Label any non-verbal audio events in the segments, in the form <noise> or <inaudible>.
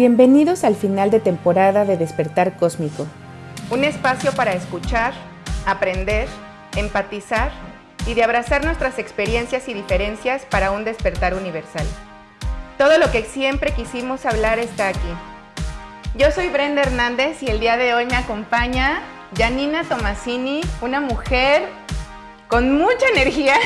Bienvenidos al final de temporada de Despertar Cósmico. Un espacio para escuchar, aprender, empatizar y de abrazar nuestras experiencias y diferencias para un despertar universal. Todo lo que siempre quisimos hablar está aquí. Yo soy Brenda Hernández y el día de hoy me acompaña Janina Tomasini, una mujer con mucha energía,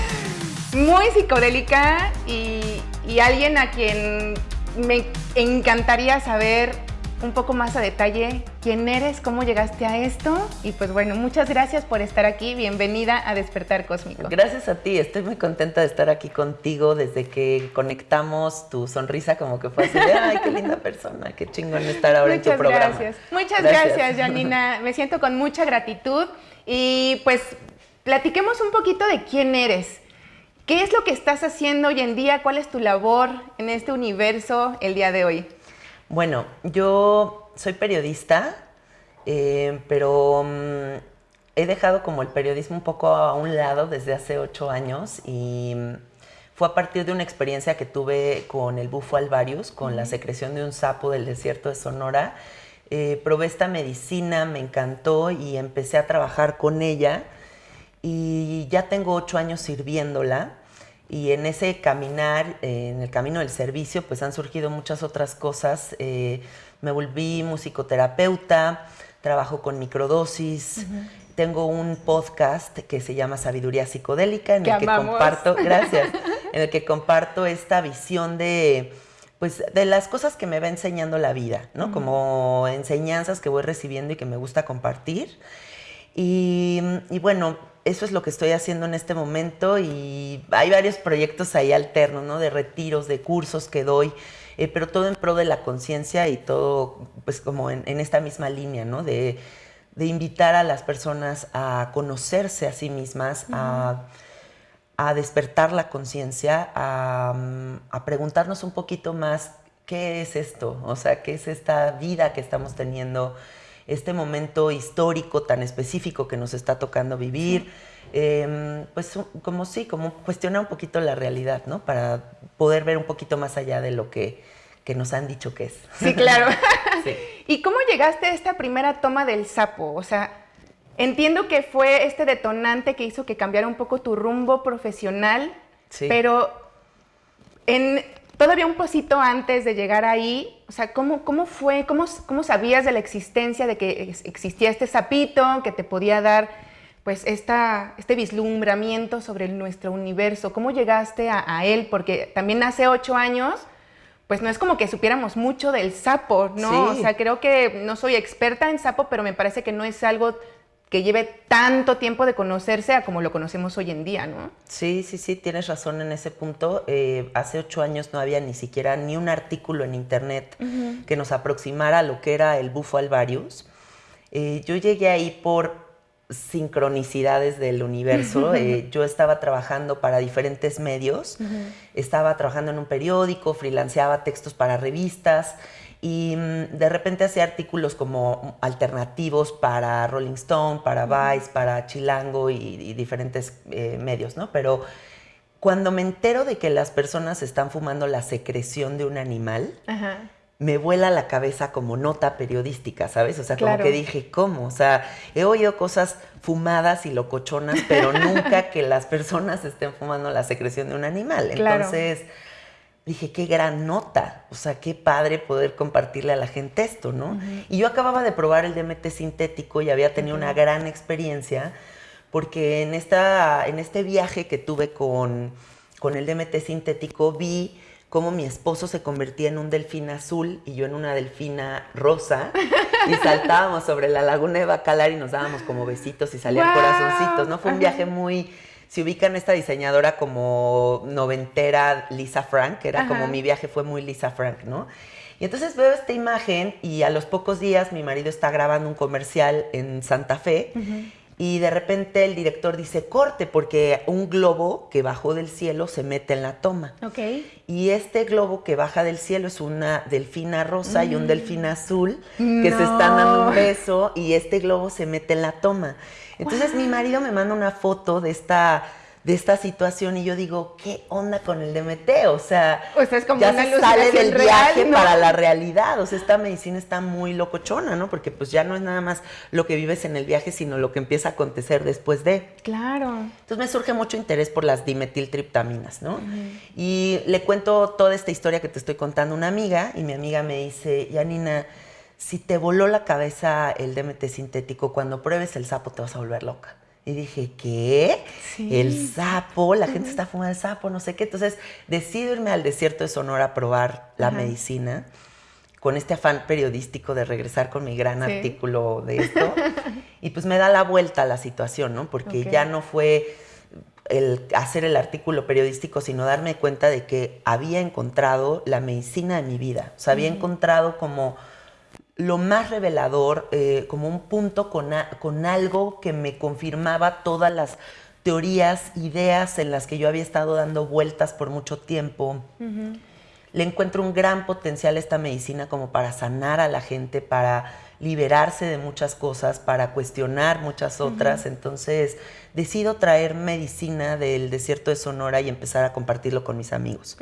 <laughs> muy psicodélica y, y alguien a quien me encantaría saber un poco más a detalle quién eres, cómo llegaste a esto y pues bueno, muchas gracias por estar aquí, bienvenida a Despertar Cósmico. Gracias a ti, estoy muy contenta de estar aquí contigo desde que conectamos tu sonrisa como que fue así de, ay, qué linda persona, qué chingón estar ahora en tu programa. Gracias. Muchas gracias, gracias Janina, me siento con mucha gratitud y pues platiquemos un poquito de quién eres. ¿Qué es lo que estás haciendo hoy en día? ¿Cuál es tu labor en este universo el día de hoy? Bueno, yo soy periodista, eh, pero mm, he dejado como el periodismo un poco a un lado desde hace ocho años y mm, fue a partir de una experiencia que tuve con el bufo alvarius, con la secreción de un sapo del desierto de Sonora. Eh, probé esta medicina, me encantó y empecé a trabajar con ella y ya tengo ocho años sirviéndola y en ese caminar, eh, en el camino del servicio, pues han surgido muchas otras cosas. Eh, me volví musicoterapeuta, trabajo con microdosis, tengo un podcast que se llama Sabiduría Psicodélica, en el que comparto, <laughs> gracias, en el que comparto esta visión de pues de las cosas que me va enseñando la vida, ¿no? Como enseñanzas que voy recibiendo y que me gusta compartir. Y, y bueno, eso es lo que estoy haciendo en este momento y hay varios proyectos ahí alternos, ¿no? De retiros, de cursos que doy, eh, pero todo en pro de la conciencia y todo, pues como en, esta misma línea, ¿no? De, invitar a las personas a conocerse a sí mismas, a, despertar la conciencia, a, a preguntarnos un poquito más qué es esto, o sea, qué es esta vida que estamos teniendo este momento histórico tan específico que nos está tocando vivir. Em, pues como sí, como cuestionar un poquito la realidad, ¿no? Para poder ver un poquito más allá de lo que, que nos han dicho que es. Sí, claro. <laughs> ¿Y cómo llegaste a esta primera toma del sapo? O sea, entiendo que fue este detonante que hizo que cambiara un poco tu rumbo profesional, sí. pero en, todavía un poquito antes de llegar ahí, o sea, ¿cómo, cómo fue, cómo, cómo sabías de la existencia de que existía este sapito que te podía dar pues esta, este vislumbramiento sobre nuestro universo? ¿Cómo llegaste a, él? Porque también hace ocho años, pues no es como que supiéramos mucho del sapo, ¿no? O sea, creo que no soy experta en sapo, pero me parece que no es algo que lleve tanto tiempo de conocerse a como lo conocemos hoy en día, ¿no? Sí, sí, sí, tienes razón en ese punto. Eh, hace ocho años no había ni siquiera ni un artículo en internet que nos aproximara a lo que era el bufo alvarius. Eh, yo llegué ahí por sincronicidades del universo. <laughs> Eh, yo estaba trabajando para diferentes medios, estaba trabajando en un periódico, freelanceaba textos para revistas y mm, de repente hacía artículos como alternativos para Rolling Stone, para Vice, para Chilango y, diferentes eh, medios, ¿no? Pero cuando me entero de que las personas están fumando la secreción de un animal, me vuela la cabeza como nota periodística, ¿sabes? O sea, como que dije, ¿cómo? O sea, he oído cosas fumadas y locochonas, pero nunca <laughs> que las personas estén fumando la secreción de un animal. Entonces dije, qué gran nota, o sea, qué padre poder compartirle a la gente esto, ¿no? Y yo acababa de probar el DMT sintético y había tenido una gran experiencia, porque en, esta, en este viaje que tuve con, con el DMT sintético vi cómo mi esposo se convertía en un delfín azul y yo en una delfina rosa y <laughs> saltábamos sobre la laguna de Bacalar y nos dábamos como besitos y salían corazoncitos, ¿no? Fue un viaje muy si ubican esta diseñadora como noventera Lisa Frank, que era como mi viaje fue muy Lisa Frank, ¿no? Y entonces veo esta imagen y a los pocos días mi marido está grabando un comercial en Santa Fe y de repente el director dice corte porque un globo que bajó del cielo se mete en la toma. Okay. Y este globo que baja del cielo es una delfina rosa y un mm. delfín azul que se están dando un beso y este globo se mete en la toma. Entonces mi marido me manda una foto de esta de esta situación y yo digo, ¿qué onda con el DMT? O sea, es como ya una se sale del real, viaje ¿no? para la realidad. O sea, esta medicina está muy locochona, ¿no? Porque pues ya no es nada más lo que vives en el viaje, sino lo que empieza a acontecer después de. Claro. Entonces me surge mucho interés por las dimetiltriptaminas, ¿no? Y le cuento toda esta historia que te estoy contando a una amiga y mi amiga me dice, Yanina, si te voló la cabeza el DMT sintético, cuando pruebes el sapo te vas a volver loca. Y dije, ¿qué? Sí. El sapo, la gente está fumando el sapo, no sé qué. Entonces decido irme al desierto de Sonora a probar la Ajá. medicina con este afán periodístico de regresar con mi gran Sí. artículo de esto. <laughs> y pues me da la vuelta a la situación, ¿no? Porque ya no fue el hacer el artículo periodístico, sino darme cuenta de que había encontrado la medicina de mi vida. O sea, había encontrado como lo más revelador, eh, como un punto con, a- con algo que me confirmaba todas las teorías, ideas en las que yo había estado dando vueltas por mucho tiempo. Le encuentro un gran potencial a esta medicina como para sanar a la gente, para liberarse de muchas cosas, para cuestionar muchas otras. Entonces decido traer medicina del desierto de Sonora y empezar a compartirlo con mis amigos.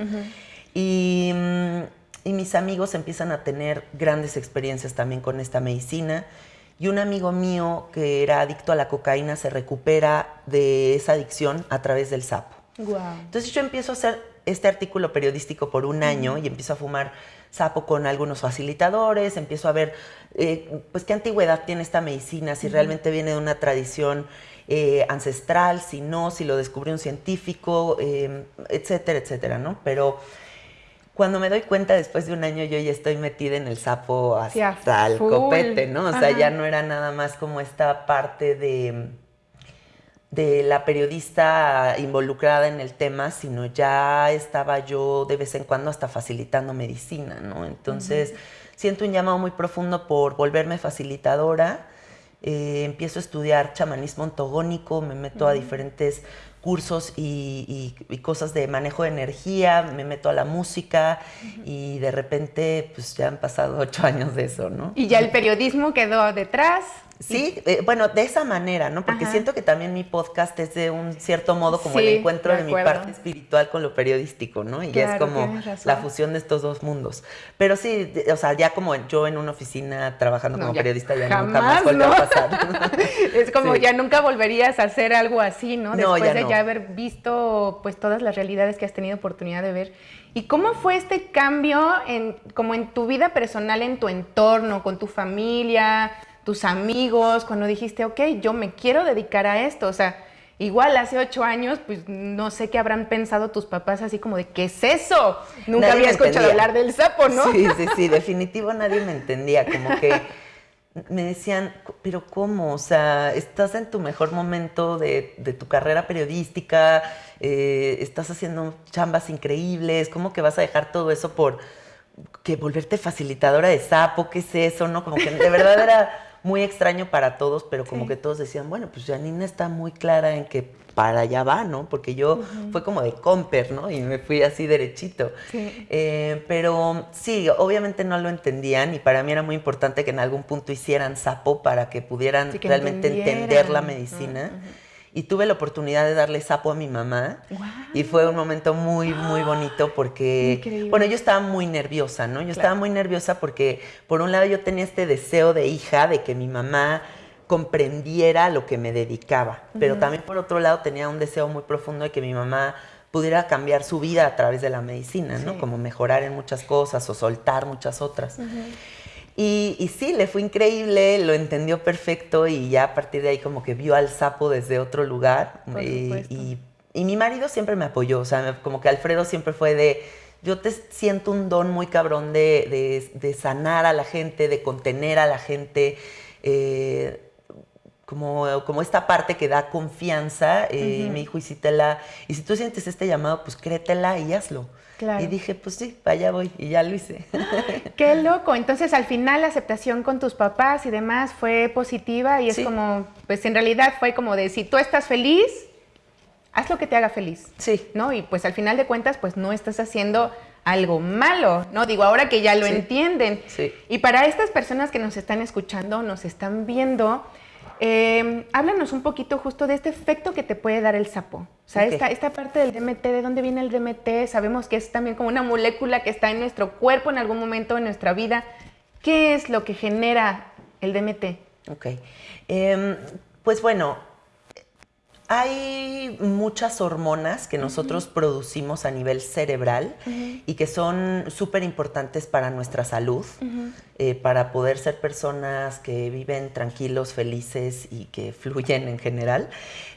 Y, mm, y mis amigos empiezan a tener grandes experiencias también con esta medicina. Y un amigo mío que era adicto a la cocaína se recupera de esa adicción a través del sapo. Wow. Entonces yo empiezo a hacer este artículo periodístico por un año y empiezo a fumar sapo con algunos facilitadores, empiezo a ver eh, pues qué antigüedad tiene esta medicina, si realmente viene de una tradición eh, ancestral, si no, si lo descubrió un científico, eh, etcétera, etcétera, ¿no? Pero cuando me doy cuenta después de un año yo ya estoy metida en el sapo Sí, hasta el full. copete, ¿no? O sea, ya no era nada más como esta parte de de la periodista involucrada en el tema, sino ya estaba yo de vez en cuando hasta facilitando medicina, ¿no? Entonces, siento un llamado muy profundo por volverme facilitadora. Eh, empiezo a estudiar chamanismo ontogónico, me meto a diferentes cursos y, y- y cosas de manejo de energía, me meto a la música y de repente, pues ya han pasado ocho años de eso, ¿no? Y ya el periodismo quedó detrás. Sí, eh, bueno, de esa manera, ¿no? Porque Ajá. siento que también mi podcast es de un cierto modo como Sí, el encuentro de de, mi parte espiritual con lo periodístico, ¿no? Y ya es Claro, como la fusión de estos dos mundos. Pero sí, de- o sea, ya como yo en una oficina trabajando No, como ya periodista ya jamás, nunca más volvió ¿no? a pasar. <laughs> Es como Sí. ya nunca volverías a hacer algo así, ¿no? No, Después ya de no. ya haber visto pues todas las realidades que has tenido oportunidad de ver. ¿Y cómo fue este cambio en como en tu vida personal, en tu entorno, con tu familia, tus amigos, cuando dijiste, ok, yo me quiero dedicar a esto? O sea, igual hace ocho años, pues no sé qué habrán pensado tus papás así como de, ¿qué es eso? Nunca Nadie había escuchado hablar del sapo, ¿no? Sí, sí, sí, <laughs> definitivo nadie me entendía, como que me decían, pero ¿cómo? O sea, estás en tu mejor momento de, de tu carrera periodística, eh, estás haciendo chambas increíbles, ¿cómo que vas a dejar todo eso por que volverte facilitadora de sapo? ¿Qué es eso? ¿No? Como que de verdad era muy extraño para todos, pero como Sí. que todos decían, bueno, pues Janina está muy clara en que para allá va, ¿no? Porque yo fue como de comper, ¿no? Y me fui así derechito. Sí. Eh, pero sí, obviamente no lo entendían y para mí era muy importante que en algún punto hicieran sapo para que pudieran Sí, que realmente entender la medicina. Y tuve la oportunidad de darle sapo a mi mamá Guau. y fue un momento muy, muy bonito porque, Increíble. bueno, yo estaba muy nerviosa, ¿no? Yo estaba muy nerviosa porque por un lado yo tenía este deseo de hija de que mi mamá comprendiera lo que me dedicaba, pero también por otro lado tenía un deseo muy profundo de que mi mamá pudiera cambiar su vida a través de la medicina, ¿no? Sí. Como mejorar en muchas cosas o soltar muchas otras. Y, y sí, le fue increíble, lo entendió perfecto y ya a partir de ahí como que vio al sapo desde otro lugar. Por y, supuesto. y- y mi marido siempre me apoyó, o sea, me- como que Alfredo siempre fue de, yo te siento un don muy cabrón de, de- de sanar a la gente, de contener a la gente, eh, como, como esta parte que da confianza. eh, Y me dijo, y si, te la, y si tú sientes este llamado, pues créetela y hazlo. Claro. Y dije, pues sí, para allá voy, y ya lo hice. <laughs> Qué loco. Entonces, al final, la aceptación con tus papás y demás fue positiva y es como, pues en realidad fue como de, si tú estás feliz, haz lo que te haga feliz. Sí. ¿No? Y pues al final de cuentas, pues no estás haciendo algo malo, ¿no? Digo, ahora que ya lo Sí. entienden. Sí. Y para estas personas que nos están escuchando, nos están viendo, Eh, háblanos un poquito justo de este efecto que te puede dar el sapo. O sea, esta, esta, parte del DMT, ¿de dónde viene el DMT? Sabemos que es también como una molécula que está en nuestro cuerpo en algún momento de nuestra vida. ¿Qué es lo que genera el DMT? Ok. Em, pues bueno, hay muchas hormonas que nosotros producimos a nivel cerebral y que son súper importantes para nuestra salud, eh, para poder ser personas que viven tranquilos, felices y que fluyen en general.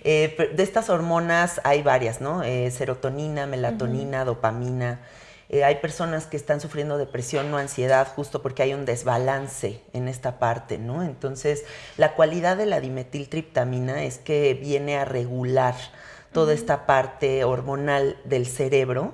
Eh, de estas hormonas hay varias, ¿no? Eh, serotonina, melatonina, dopamina. Eh, hay personas que están sufriendo depresión o ansiedad justo porque hay un desbalance en esta parte, ¿no? Entonces, la cualidad de la dimetiltriptamina es que viene a regular toda esta parte hormonal del cerebro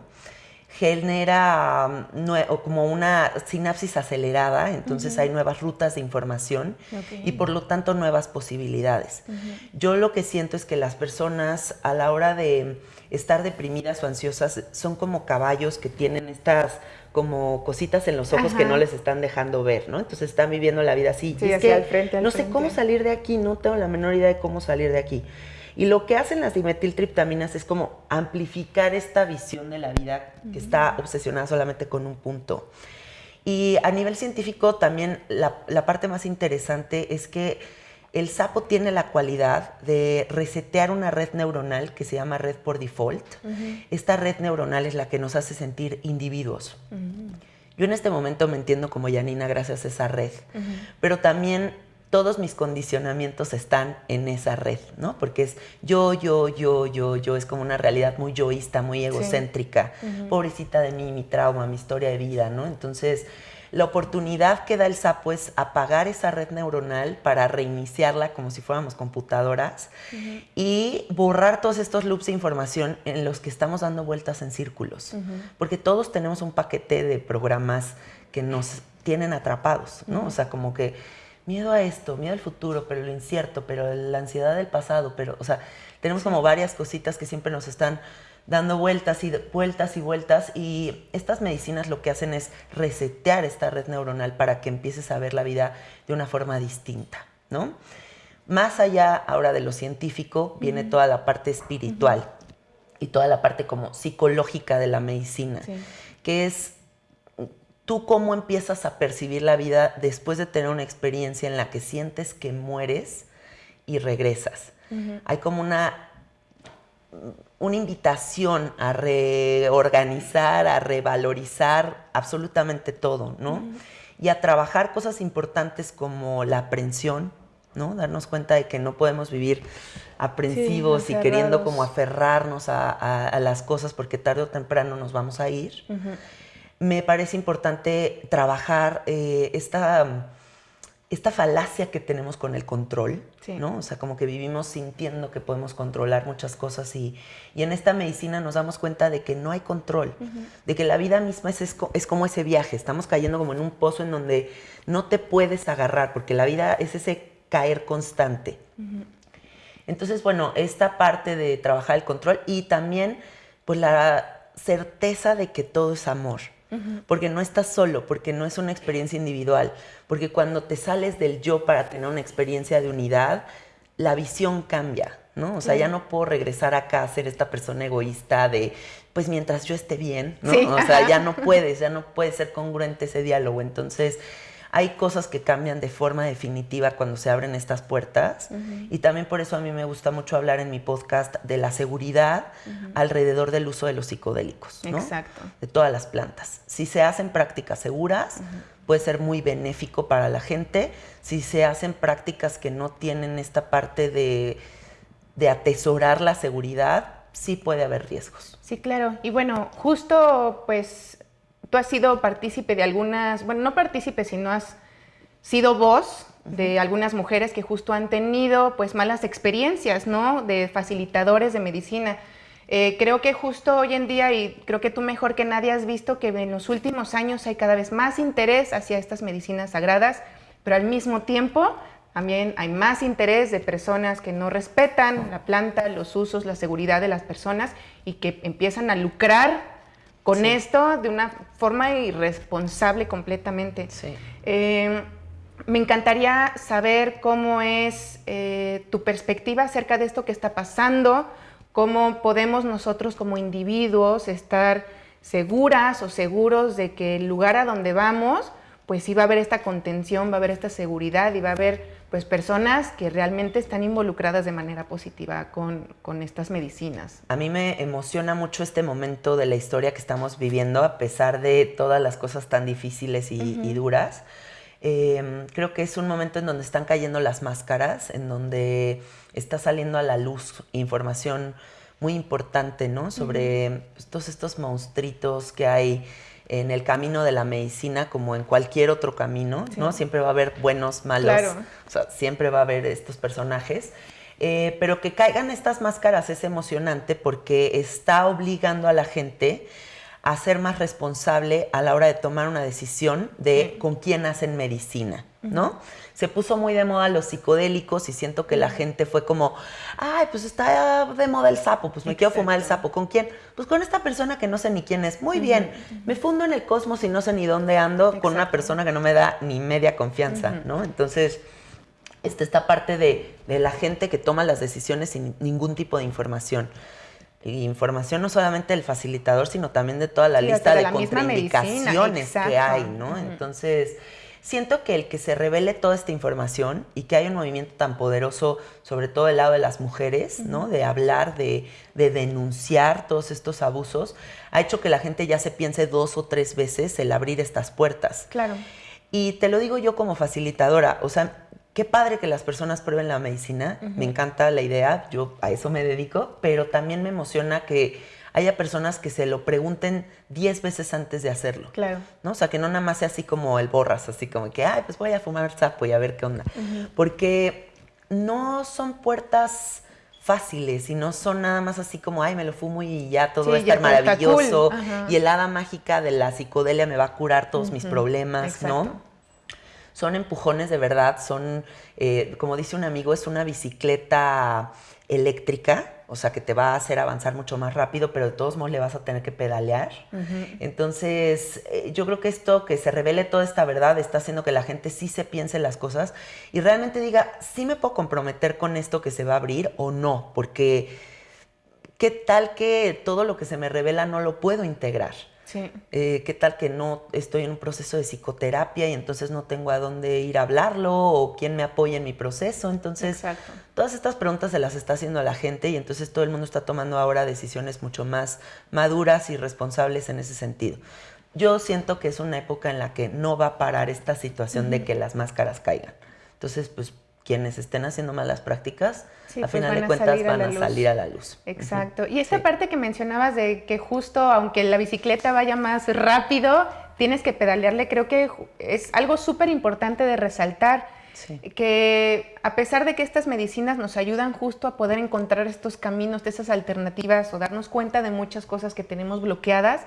genera um, como una sinapsis acelerada, entonces hay nuevas rutas de información y por lo tanto nuevas posibilidades. Yo lo que siento es que las personas a la hora de estar deprimidas o ansiosas son como caballos que tienen estas como cositas en los ojos que no les están dejando ver, ¿no? Entonces están viviendo la vida así. Sí, hacia al frente, no sé cómo salir de aquí, no tengo la menor idea de cómo salir de aquí. Y lo que hacen las dimetiltriptaminas es como amplificar esta visión de la vida que está obsesionada solamente con un punto. Y a nivel científico también la, la parte más interesante es que el sapo tiene la cualidad de resetear una red neuronal que se llama red por default. Esta red neuronal es la que nos hace sentir individuos. Yo en este momento me entiendo como Janina gracias a esa red, pero también todos mis condicionamientos están en esa red, ¿no? Porque es yo, yo, yo, yo, yo, es como una realidad muy yoísta, muy egocéntrica, pobrecita de mí, mi trauma, mi historia de vida, ¿no? Entonces, la oportunidad que da el sapo es apagar esa red neuronal para reiniciarla como si fuéramos computadoras y borrar todos estos loops de información en los que estamos dando vueltas en círculos. Porque todos tenemos un paquete de programas que nos tienen atrapados, ¿no? O sea, como que miedo a esto, miedo al futuro, pero lo incierto, pero la ansiedad del pasado, pero, o sea, tenemos como varias cositas que siempre nos están dando vueltas y vueltas y vueltas y estas medicinas lo que hacen es resetear esta red neuronal para que empieces a ver la vida de una forma distinta, ¿no? Más allá ahora de lo científico viene toda la parte espiritual y toda la parte como psicológica de la medicina, que es tú cómo empiezas a percibir la vida después de tener una experiencia en la que sientes que mueres y regresas. Hay como una una invitación a reorganizar, a revalorizar absolutamente todo, ¿no? Y a trabajar cosas importantes como la aprensión, ¿no? Darnos cuenta de que no podemos vivir aprensivos y queriendo como aferrarnos a, las cosas porque tarde o temprano nos vamos a ir. Me parece importante trabajar eh, esta esta falacia que tenemos con el control, ¿no? O sea, como que vivimos sintiendo que podemos controlar muchas cosas y, en esta medicina nos damos cuenta de que no hay control, de que la vida misma es, es, como ese viaje, estamos cayendo como en un pozo en donde no te puedes agarrar, porque la vida es ese caer constante. Entonces, bueno, esta parte de trabajar el control y también pues la certeza de que todo es amor porque no estás solo, porque no es una experiencia individual, porque cuando te sales del yo para tener una experiencia de unidad, la visión cambia, ¿no? O sea, ya no puedo regresar acá a ser esta persona egoísta de, pues mientras yo esté bien, ¿no? O sea, ya no puedes, ya no puede ser congruente ese diálogo. Entonces, hay cosas que cambian de forma definitiva cuando se abren estas puertas y también por eso a mí me gusta mucho hablar en mi podcast de la seguridad alrededor del uso de los psicodélicos, ¿no? Exacto. De todas las plantas. Si se hacen prácticas seguras, puede ser muy benéfico para la gente. Si se hacen prácticas que no tienen esta parte de, de atesorar la seguridad, sí puede haber riesgos. Sí, claro. Y bueno, justo pues tú has sido partícipe de algunas, bueno, no partícipe, sino has sido voz de algunas mujeres que justo han tenido pues malas experiencias, ¿no? De facilitadores de medicina. Eh, creo que justo hoy en día, y creo que tú mejor que nadie has visto que en los últimos años hay cada vez más interés hacia estas medicinas sagradas, pero al mismo tiempo también hay más interés de personas que no respetan la planta, los usos, la seguridad de las personas y que empiezan a lucrar con esto de una forma irresponsable completamente. Sí. Eh, me encantaría saber cómo es eh, tu perspectiva acerca de esto que está pasando, cómo podemos nosotros como individuos estar seguras o seguros de que el lugar a donde vamos, pues sí va a haber esta contención, va a haber esta seguridad y va a haber pues personas que realmente están involucradas de manera positiva con, estas medicinas. A mí me emociona mucho este momento de la historia que estamos viviendo, a pesar de todas las cosas tan difíciles y, duras. Em, creo que es un momento en donde están cayendo las máscaras, en donde está saliendo a la luz información muy importante, ¿no? Sobre pues, todos estos monstruitos que hay en el camino de la medicina como en cualquier otro camino, ¿no? Siempre va a haber buenos, malos, o sea, siempre va a haber estos personajes. Eh, pero que caigan estas máscaras es emocionante porque está obligando a la gente a ser más responsable a la hora de tomar una decisión de con quién hacen medicina, ¿no? se puso muy de moda los psicodélicos y siento que la gente fue como, ay, pues está de moda el sapo, pues me quiero fumar el sapo. ¿Con quién? Pues con esta persona que no sé ni quién es. Muy bien, me fundo en el cosmos y no sé ni dónde ando con una persona que no me da ni media confianza, ¿no? Entonces, esta, esta parte de, la gente que toma las decisiones sin ningún tipo de información información no solamente del facilitador, sino también de toda la lista de contraindicaciones que hay, ¿no? Entonces, siento que el que se revele toda esta información y que hay un movimiento tan poderoso, sobre todo del lado de las mujeres, ¿no? De hablar, de, denunciar todos estos abusos, ha hecho que la gente ya se piense dos o tres veces el abrir estas puertas. Claro. Y te lo digo yo como facilitadora, o sea, qué padre que las personas prueben la medicina, me encanta la idea, yo a eso me dedico, pero también me emociona que haya personas que se lo pregunten 10 veces antes de hacerlo. Claro. ¿no? O sea, que no nada más sea así como el borras, así como que, ay, pues voy a fumar sapo y a ver qué onda. Porque no son puertas fáciles y no son nada más así como, ay, me lo fumo y ya todo va a estar maravilloso y el hada mágica de la psicodelia me va a curar todos mis problemas, ¿no? Son empujones de verdad, son, eh, como dice un amigo, es una bicicleta eléctrica o sea que te va a hacer avanzar mucho más rápido, pero de todos modos le vas a tener que pedalear. Entonces, eh, yo creo que esto, que se revele toda esta verdad, está haciendo que la gente sí se piense las cosas y realmente diga, sí me puedo comprometer con esto que se va a abrir o no, porque qué tal que todo lo que se me revela no lo puedo integrar. Sí. Eh, ¿Qué tal que no estoy en un proceso de psicoterapia y entonces no tengo a dónde ir a hablarlo o quién me apoya en mi proceso? Entonces, todas estas preguntas se las está haciendo a la gente y entonces todo el mundo está tomando ahora decisiones mucho más maduras y responsables en ese sentido. Yo siento que es una época en la que no va a parar esta situación de que las máscaras caigan. Entonces, pues quienes estén haciendo malas prácticas, a pues final de cuentas van a, salir a la luz. Exacto. Y esa parte que mencionabas de que justo aunque la bicicleta vaya más rápido, tienes que pedalearle, creo que es algo súper importante de resaltar. Que a pesar de que estas medicinas nos ayudan justo a poder encontrar estos caminos, de esas alternativas o darnos cuenta de muchas cosas que tenemos bloqueadas,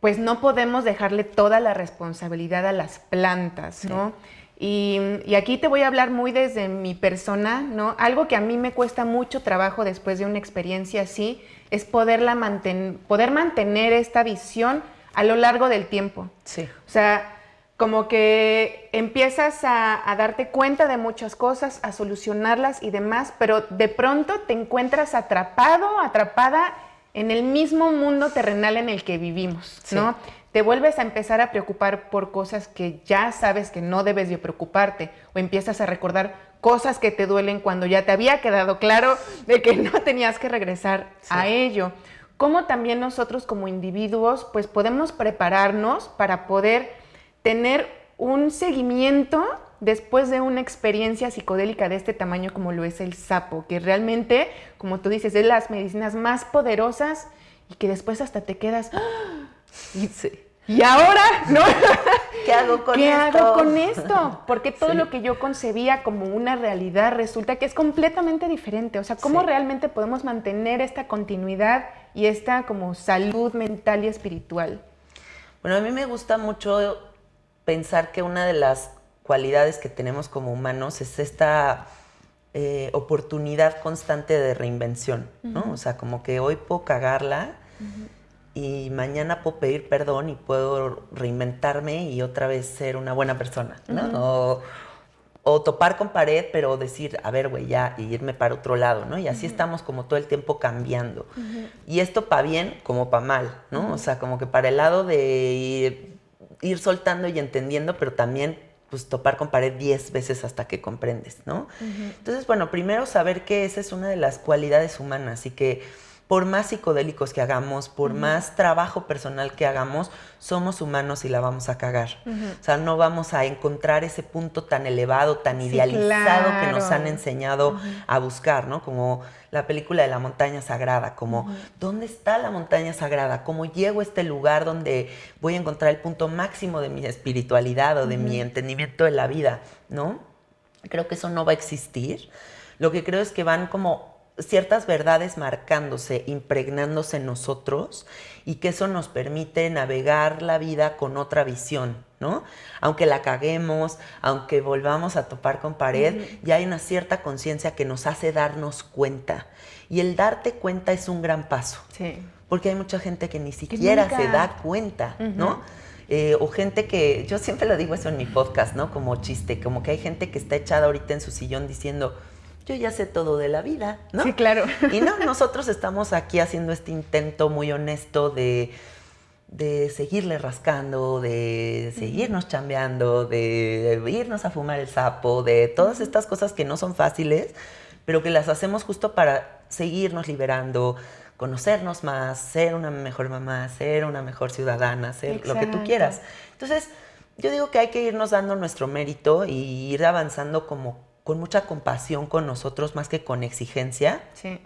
pues no podemos dejarle toda la responsabilidad a las plantas, ¿no? Y, aquí te voy a hablar muy desde mi persona, ¿no? Algo que a mí me cuesta mucho trabajo después de una experiencia así es poderla poder mantener esta visión a lo largo del tiempo. Sí. O sea, como que empiezas a, a, darte cuenta de muchas cosas, a solucionarlas y demás, pero de pronto te encuentras atrapado, atrapada en el mismo mundo terrenal en el que vivimos, ¿no? Te vuelves a empezar a preocupar por cosas que ya sabes que no debes de preocuparte o empiezas a recordar cosas que te duelen cuando ya te había quedado claro de que no tenías que regresar a ello. Cómo también nosotros como individuos pues podemos prepararnos para poder tener un seguimiento después de una experiencia psicodélica de este tamaño como lo es el sapo, que realmente, como tú dices, es las medicinas más poderosas y que después hasta te quedas... ¡ah! Y, ahora, ¿no? ¿Qué hago con ¿Qué esto? hago con esto? Porque todo lo que yo concebía como una realidad resulta que es completamente diferente. O sea, ¿cómo realmente podemos mantener esta continuidad y esta como salud mental y espiritual? Bueno, a mí me gusta mucho pensar que una de las cualidades que tenemos como humanos es esta eh, oportunidad constante de reinvención, ¿no? O sea, como que hoy puedo cagarla y mañana puedo pedir perdón y puedo reinventarme y otra vez ser una buena persona, ¿no? o, topar con pared, pero decir, a ver, güey, ya, y irme para otro lado, ¿no? Y así estamos como todo el tiempo cambiando. Y esto para bien como para mal, ¿no? O sea, como que para el lado de ir, soltando y entendiendo, pero también pues topar con pared 10 veces hasta que comprendes, ¿no? Entonces, bueno, primero saber que esa es una de las cualidades humanas y que por más psicodélicos que hagamos, por más trabajo personal que hagamos, somos humanos y la vamos a cagar. O sea, no vamos a encontrar ese punto tan elevado, tan idealizado que nos han enseñado a buscar, ¿no? Como la película de la montaña sagrada, como ¿dónde está la montaña sagrada? ¿Cómo llego a este lugar donde voy a encontrar el punto máximo de mi espiritualidad o de mi entendimiento de la vida, ¿no? Creo que eso no va a existir. Lo que creo es que van como ciertas verdades marcándose, impregnándose en nosotros y que eso nos permite navegar la vida con otra visión, ¿no? Aunque la caguemos, aunque volvamos a topar con pared, ya hay una cierta conciencia que nos hace darnos cuenta. Y el darte cuenta es un gran paso. Sí. Porque hay mucha gente que ni siquiera se da cuenta, ¿no? Eh, o gente que, yo siempre lo digo eso en mi podcast, ¿no? Como chiste, como que hay gente que está echada ahorita en su sillón diciendo, yo ya sé todo de la vida, ¿no? Sí, claro. Y no, nosotros estamos aquí haciendo este intento muy honesto de, seguirle rascando, de seguirnos chambeando, de irnos a fumar el sapo, de todas estas cosas que no son fáciles, pero que las hacemos justo para seguirnos liberando, conocernos más, ser una mejor mamá, ser una mejor ciudadana, ser lo que tú quieras. Entonces, yo digo que hay que irnos dando nuestro mérito y ir avanzando como con mucha compasión con nosotros más que con exigencia. Sí.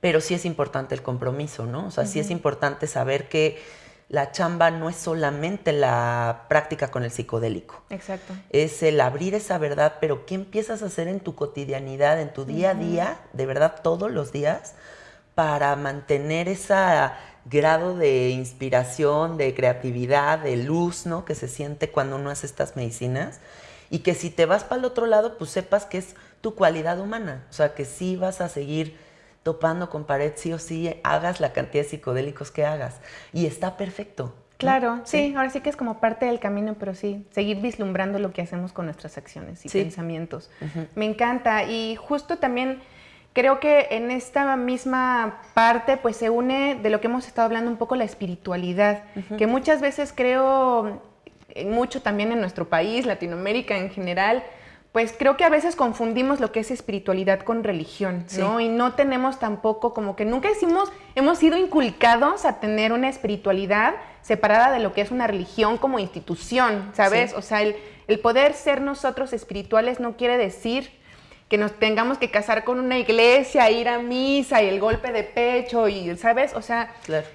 Pero sí es importante el compromiso, ¿no? O sea, sí es importante saber que la chamba no es solamente la práctica con el psicodélico. Exacto. Es el abrir esa verdad, pero ¿qué empiezas a hacer en tu cotidianidad, en tu día a día, de verdad todos los días, para mantener ese grado de inspiración, de creatividad, de luz, ¿no? Que se siente cuando uno hace estas medicinas y que si te vas para el otro lado, pues sepas que es tu cualidad humana, o sea, que sí vas a seguir topando con pared, sí o sí, hagas la cantidad de psicodélicos que hagas. Y está perfecto. Claro, sí, ahora sí que es como parte del camino, pero sí, seguir vislumbrando lo que hacemos con nuestras acciones y pensamientos. Me encanta y justo también creo que en esta misma parte pues se une de lo que hemos estado hablando un poco la espiritualidad, que muchas veces creo mucho también en nuestro país, Latinoamérica en general, pues creo que a veces confundimos lo que es espiritualidad con religión, ¿no? Y no tenemos tampoco, como que nunca hicimos, hemos sido inculcados a tener una espiritualidad separada de lo que es una religión como institución, ¿sabes? O sea, el, el, poder ser nosotros espirituales no quiere decir que nos tengamos que casar con una iglesia, ir a misa y el golpe de pecho y, ¿sabes? O sea, claro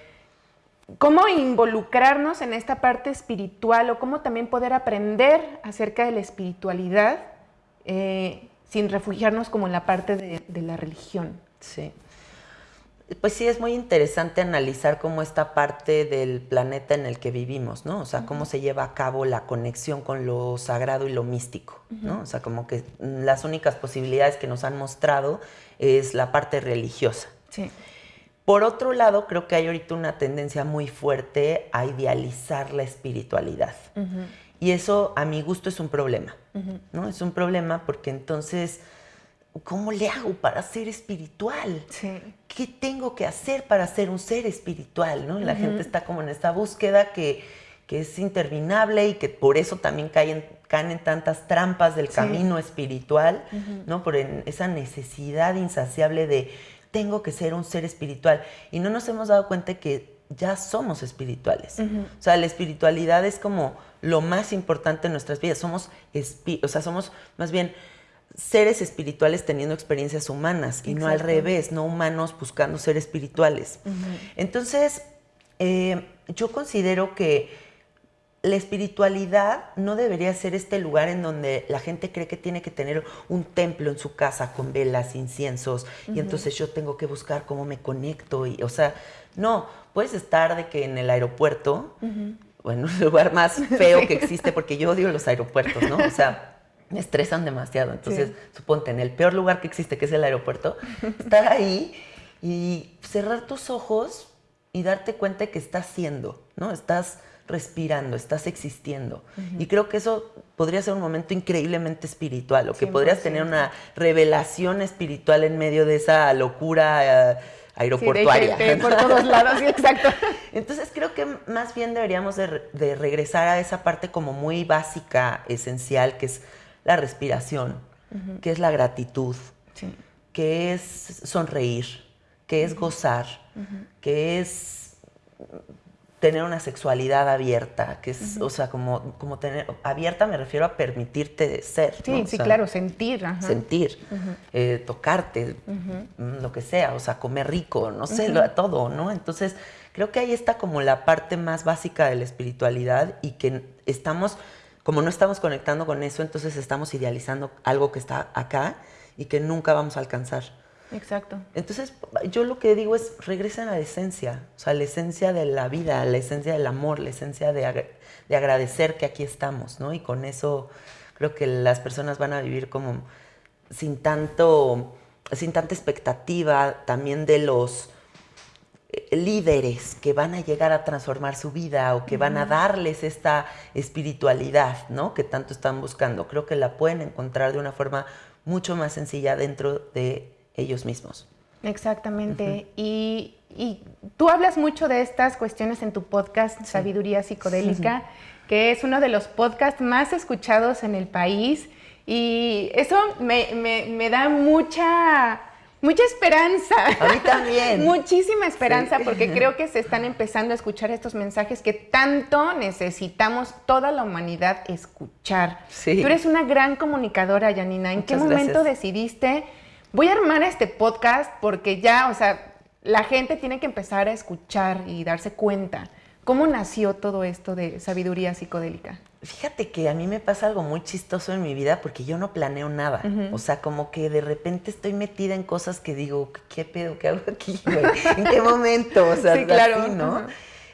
cómo involucrarnos en esta parte espiritual o cómo también poder aprender acerca de la espiritualidad eh, sin refugiarnos como en la parte de, la religión. Sí. Pues sí, es muy interesante analizar cómo esta parte del planeta en el que vivimos, ¿no? O sea, cómo se lleva a cabo la conexión con lo sagrado y lo místico, ¿no? O sea, como que las únicas posibilidades que nos han mostrado es la parte religiosa. Sí. Por otro lado, creo que hay ahorita una tendencia muy fuerte a idealizar la espiritualidad. Y eso, a mi gusto, es un problema. ¿no? Es un problema porque entonces, ¿cómo le hago para ser espiritual? ¿Qué tengo que hacer para ser un ser espiritual? ¿no? La gente está como en esta búsqueda que, es interminable y que por eso también caen, caen en tantas trampas del camino espiritual, ¿no? Por esa necesidad insaciable de tengo que ser un ser espiritual. Y no nos hemos dado cuenta que ya somos espirituales. O sea, la espiritualidad es como lo más importante en nuestras vidas. Somos, o sea, somos más bien seres espirituales teniendo experiencias humanas y no al revés, no humanos buscando ser espirituales. Entonces, eh, yo considero que la espiritualidad no debería ser este lugar en donde la gente cree que tiene que tener un templo en su casa con velas, inciensos, y entonces yo tengo que buscar cómo me conecto. Y, o sea, no, puedes estar de que en el aeropuerto, bueno, el lugar más <laughs> feo que existe, porque yo odio los aeropuertos, ¿no? O sea, me estresan demasiado. Entonces, suponte, en el peor lugar que existe, que es el aeropuerto, estar ahí y cerrar tus ojos y darte cuenta que estás siendo, ¿no? Estás respirando, estás existiendo. Y creo que eso podría ser un momento increíblemente espiritual, o que podrías tener una revelación espiritual en medio de esa locura eh, aeroportuaria. por <laughs> todos lados, sí, exacto. Entonces creo que más bien deberíamos de, regresar a esa parte como muy básica, esencial, que es la respiración, que es la gratitud, que es sonreír, que es gozar, que es tener una sexualidad abierta, que es, o sea, como, como tener, abierta me refiero a permitirte ser. Sí, sí, claro, sentir. Sentir, eh, tocarte, mm, lo que sea, o sea, comer rico, no sé, todo, ¿no? Entonces, creo que ahí está como la parte más básica de la espiritualidad y que estamos, como no estamos conectando con eso, entonces estamos idealizando algo que está acá y que nunca vamos a alcanzar. Exacto. Entonces, yo lo que digo es, regresen a la esencia, o sea, la esencia de la vida, la esencia del amor, la esencia de, de agradecer que aquí estamos, ¿no? Y con eso creo que las personas van a vivir como sin tanto, sin tanta expectativa también de los eh, líderes que van a llegar a transformar su vida o que van a darles esta espiritualidad, ¿no? Que tanto están buscando. Creo que la pueden encontrar de una forma mucho más sencilla dentro de ellos mismos. Exactamente. y, tú hablas mucho de estas cuestiones en tu podcast, Sabiduría Psicodélica, que es uno de los podcasts más escuchados en el país. Y eso me, da mucha, mucha esperanza. A mí también. <laughs> Muchísima esperanza porque <laughs> creo que se están empezando a escuchar estos mensajes que tanto necesitamos toda la humanidad escuchar. Tú eres una gran comunicadora, Janina. ¿En qué momento decidiste voy a armar este podcast porque ya, o sea, la gente tiene que empezar a escuchar y darse cuenta. ¿Cómo nació todo esto de sabiduría psicodélica? Fíjate que a mí me pasa algo muy chistoso en mi vida porque yo no planeo nada. O sea, como que de repente estoy metida en cosas que digo, ¿qué pedo? ¿Qué hago aquí? ¿En qué momento? O sea, sí, claro. ¿no?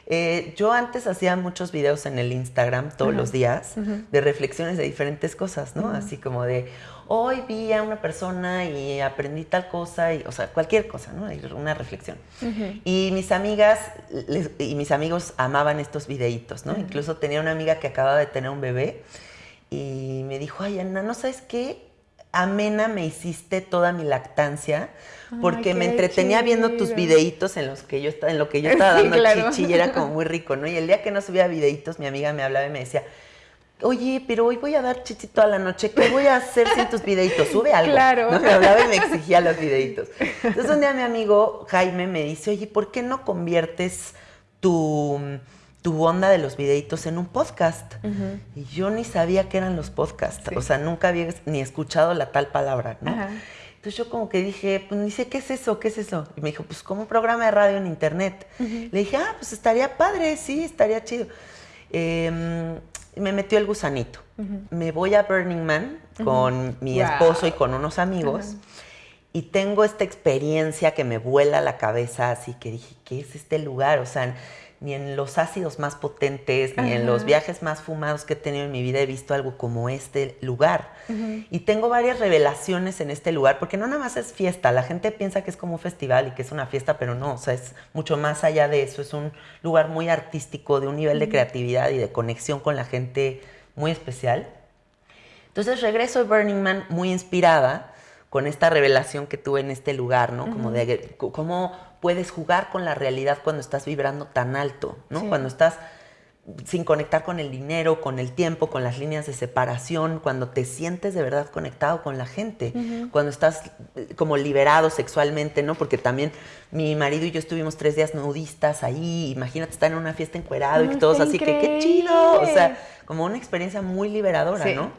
Eh, yo antes hacía muchos videos en el Instagram todos los días de reflexiones de diferentes cosas, ¿no? Así como de, hoy vi a una persona y aprendí tal cosa, y, o sea, cualquier cosa, ¿no? Una reflexión. Y mis amigas y mis amigos amaban estos videitos, ¿no? Incluso tenía una amiga que acababa de tener un bebé y me dijo, ay, Ana, ¿no sabes qué? Amena me hiciste toda mi lactancia porque me entretenía viendo tus videitos en los que yo estaba, en lo que yo estaba <laughs> dando chichi y era como muy rico, ¿no? Y el día que no subía videitos, mi amiga me hablaba y me decía, oye, pero hoy voy a dar chichi toda la noche, ¿qué voy a hacer sin tus videitos? Sube algo. Claro. ¿no? Me hablaba y me exigía los videitos. Entonces un día mi amigo Jaime me dice, oye, ¿por qué no conviertes tu, tu onda de los videitos en un podcast? Y yo ni sabía qué eran los podcasts, o sea, nunca había ni escuchado la tal palabra, ¿no? Entonces yo como que dije, pues ni sé qué es eso, qué es eso. Y me dijo, pues como un programa de radio en internet. Le dije, ah, pues estaría padre, sí, estaría chido. Eh, me metió el gusanito. Me voy a Burning Man con mi esposo y con unos amigos. Y tengo esta experiencia que me vuela la cabeza, así que dije, ¿qué es este lugar? O sea, ni en los ácidos más potentes, ni en los viajes más fumados que he tenido en mi vida he visto algo como este lugar. Y tengo varias revelaciones en este lugar, porque no nada más es fiesta, la gente piensa que es como un festival y que es una fiesta, pero no, o sea, es mucho más allá de eso, es un lugar muy artístico, de un nivel de creatividad y de conexión con la gente muy especial. Entonces regreso de Burning Man muy inspirada con esta revelación que tuve en este lugar, ¿no? Como de cómo puedes jugar con la realidad cuando estás vibrando tan alto, ¿no? Cuando estás sin conectar con el dinero, con el tiempo, con las líneas de separación, cuando te sientes de verdad conectado con la gente, cuando estás eh, como liberado sexualmente, ¿no? Porque también mi marido y yo estuvimos tres días nudistas ahí, imagínate estar en una fiesta encuerado y todos así que qué chido, o sea, como una experiencia muy liberadora, ¿no?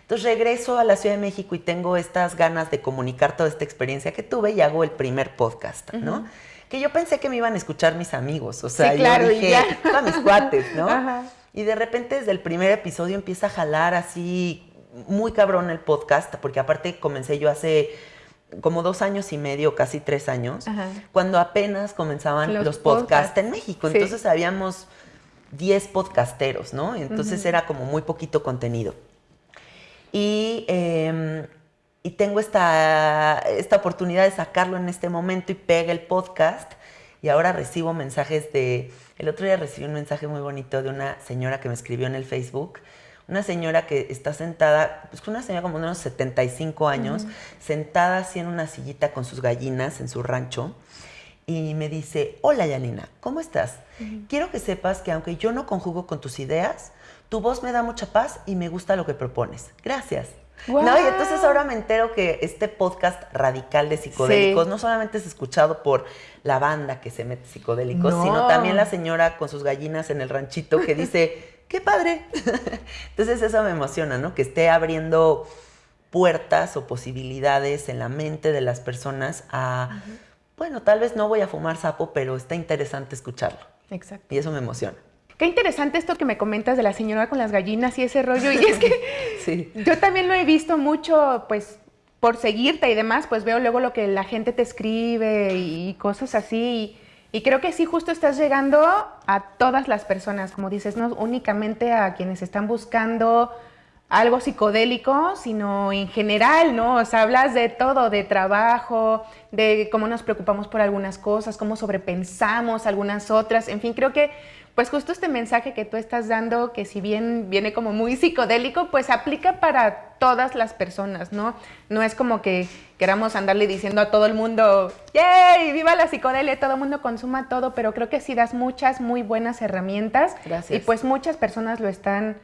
Entonces regreso a la Ciudad de México y tengo estas ganas de comunicar toda esta experiencia que tuve y hago el primer podcast, ¿no? Que yo pensé que me iban a escuchar mis amigos, o sea, yo dije, a mis cuates, ¿no? <laughs> Y de repente desde el primer episodio empieza a jalar así muy cabrón el podcast, porque aparte comencé yo hace como dos años y medio, casi tres años, cuando apenas comenzaban los, podcasts en México. Entonces habíamos 10 podcasteros, ¿no? Entonces era como muy poquito contenido. Y em, y tengo esta, esta oportunidad de sacarlo en este momento y pega el podcast. y ahora recibo mensajes de... El otro día recibí un mensaje muy bonito de una señora que me escribió en el Facebook una señora que está sentada, pues una señora como de unos 75 años, sentada así en una sillita con sus gallinas en su rancho, y me dice, hola Yanina, ¿cómo estás? Quiero que sepas que aunque yo no conjugo con tus ideas, tu voz me da mucha paz y me gusta lo que propones. Gracias. No, y entonces ahora me entero que este podcast radical de psicodélicos no solamente es escuchado por la banda que se mete psicodélicos, sino también la señora con sus gallinas en el ranchito que dice, <laughs> qué padre. <laughs> Entonces eso me emociona, ¿no? Que esté abriendo puertas o posibilidades en la mente de las personas a, bueno, tal vez no voy a fumar sapo, pero está interesante escucharlo. Exacto. Y eso me emociona. Qué interesante esto que me comentas de la señora con las gallinas y ese rollo. Y es que <laughs> sí. yo también lo he visto mucho, pues, por seguirte y demás, pues veo luego lo que la gente te escribe y cosas así. Y creo que sí, justo estás llegando a todas las personas, como dices, no únicamente a quienes están buscando algo psicodélico, sino en general, ¿no? O sea, hablas de todo, de trabajo, de cómo nos preocupamos por algunas cosas, cómo sobrepensamos algunas otras, en fin, creo que pues justo este mensaje que tú estás dando, que si bien viene como muy psicodélico, pues aplica para todas las personas, ¿no? No es como que queramos andarle diciendo a todo el mundo, ¡yay! ¡Viva la psicodelia! Todo el mundo consuma todo, pero creo que sí das muchas muy buenas herramientas. Gracias. Y pues muchas personas lo están,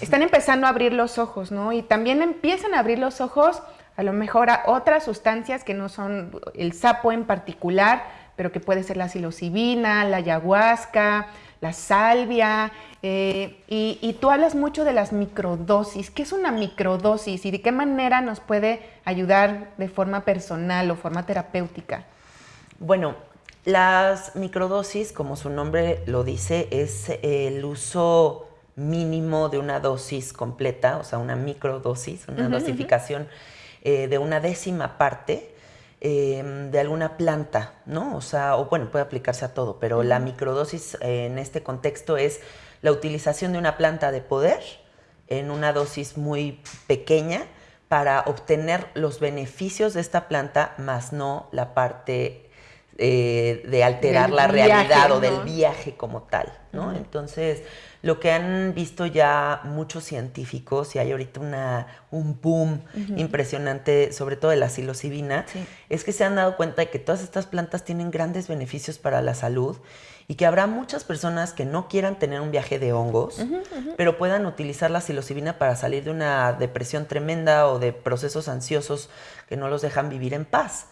están empezando a abrir los ojos, ¿no? Y también empiezan a abrir los ojos a lo mejor a otras sustancias que no son el sapo en particular, pero que puede ser la psilocibina, la ayahuasca, la salvia, eh, y, tú hablas mucho de las microdosis. ¿Qué es una microdosis y de qué manera nos puede ayudar de forma personal o forma terapéutica? Bueno, las microdosis, como su nombre lo dice, es el uso mínimo de una dosis completa, o sea, una microdosis, una dosificación eh, de una décima parte Em, de alguna planta, ¿no? O sea, o bueno, puede aplicarse a todo, pero la microdosis en este contexto es la utilización de una planta de poder en una dosis muy pequeña para obtener los beneficios de esta planta, más no la parte eh, de alterar la realidad o del viaje como tal, ¿no? Entonces, lo que han visto ya muchos científicos, y hay ahorita una, un boom impresionante, sobre todo de la psilocibina, es que se han dado cuenta de que todas estas plantas tienen grandes beneficios para la salud y que habrá muchas personas que no quieran tener un viaje de hongos, pero puedan utilizar la psilocibina para salir de una depresión tremenda o de procesos ansiosos que no los dejan vivir en paz.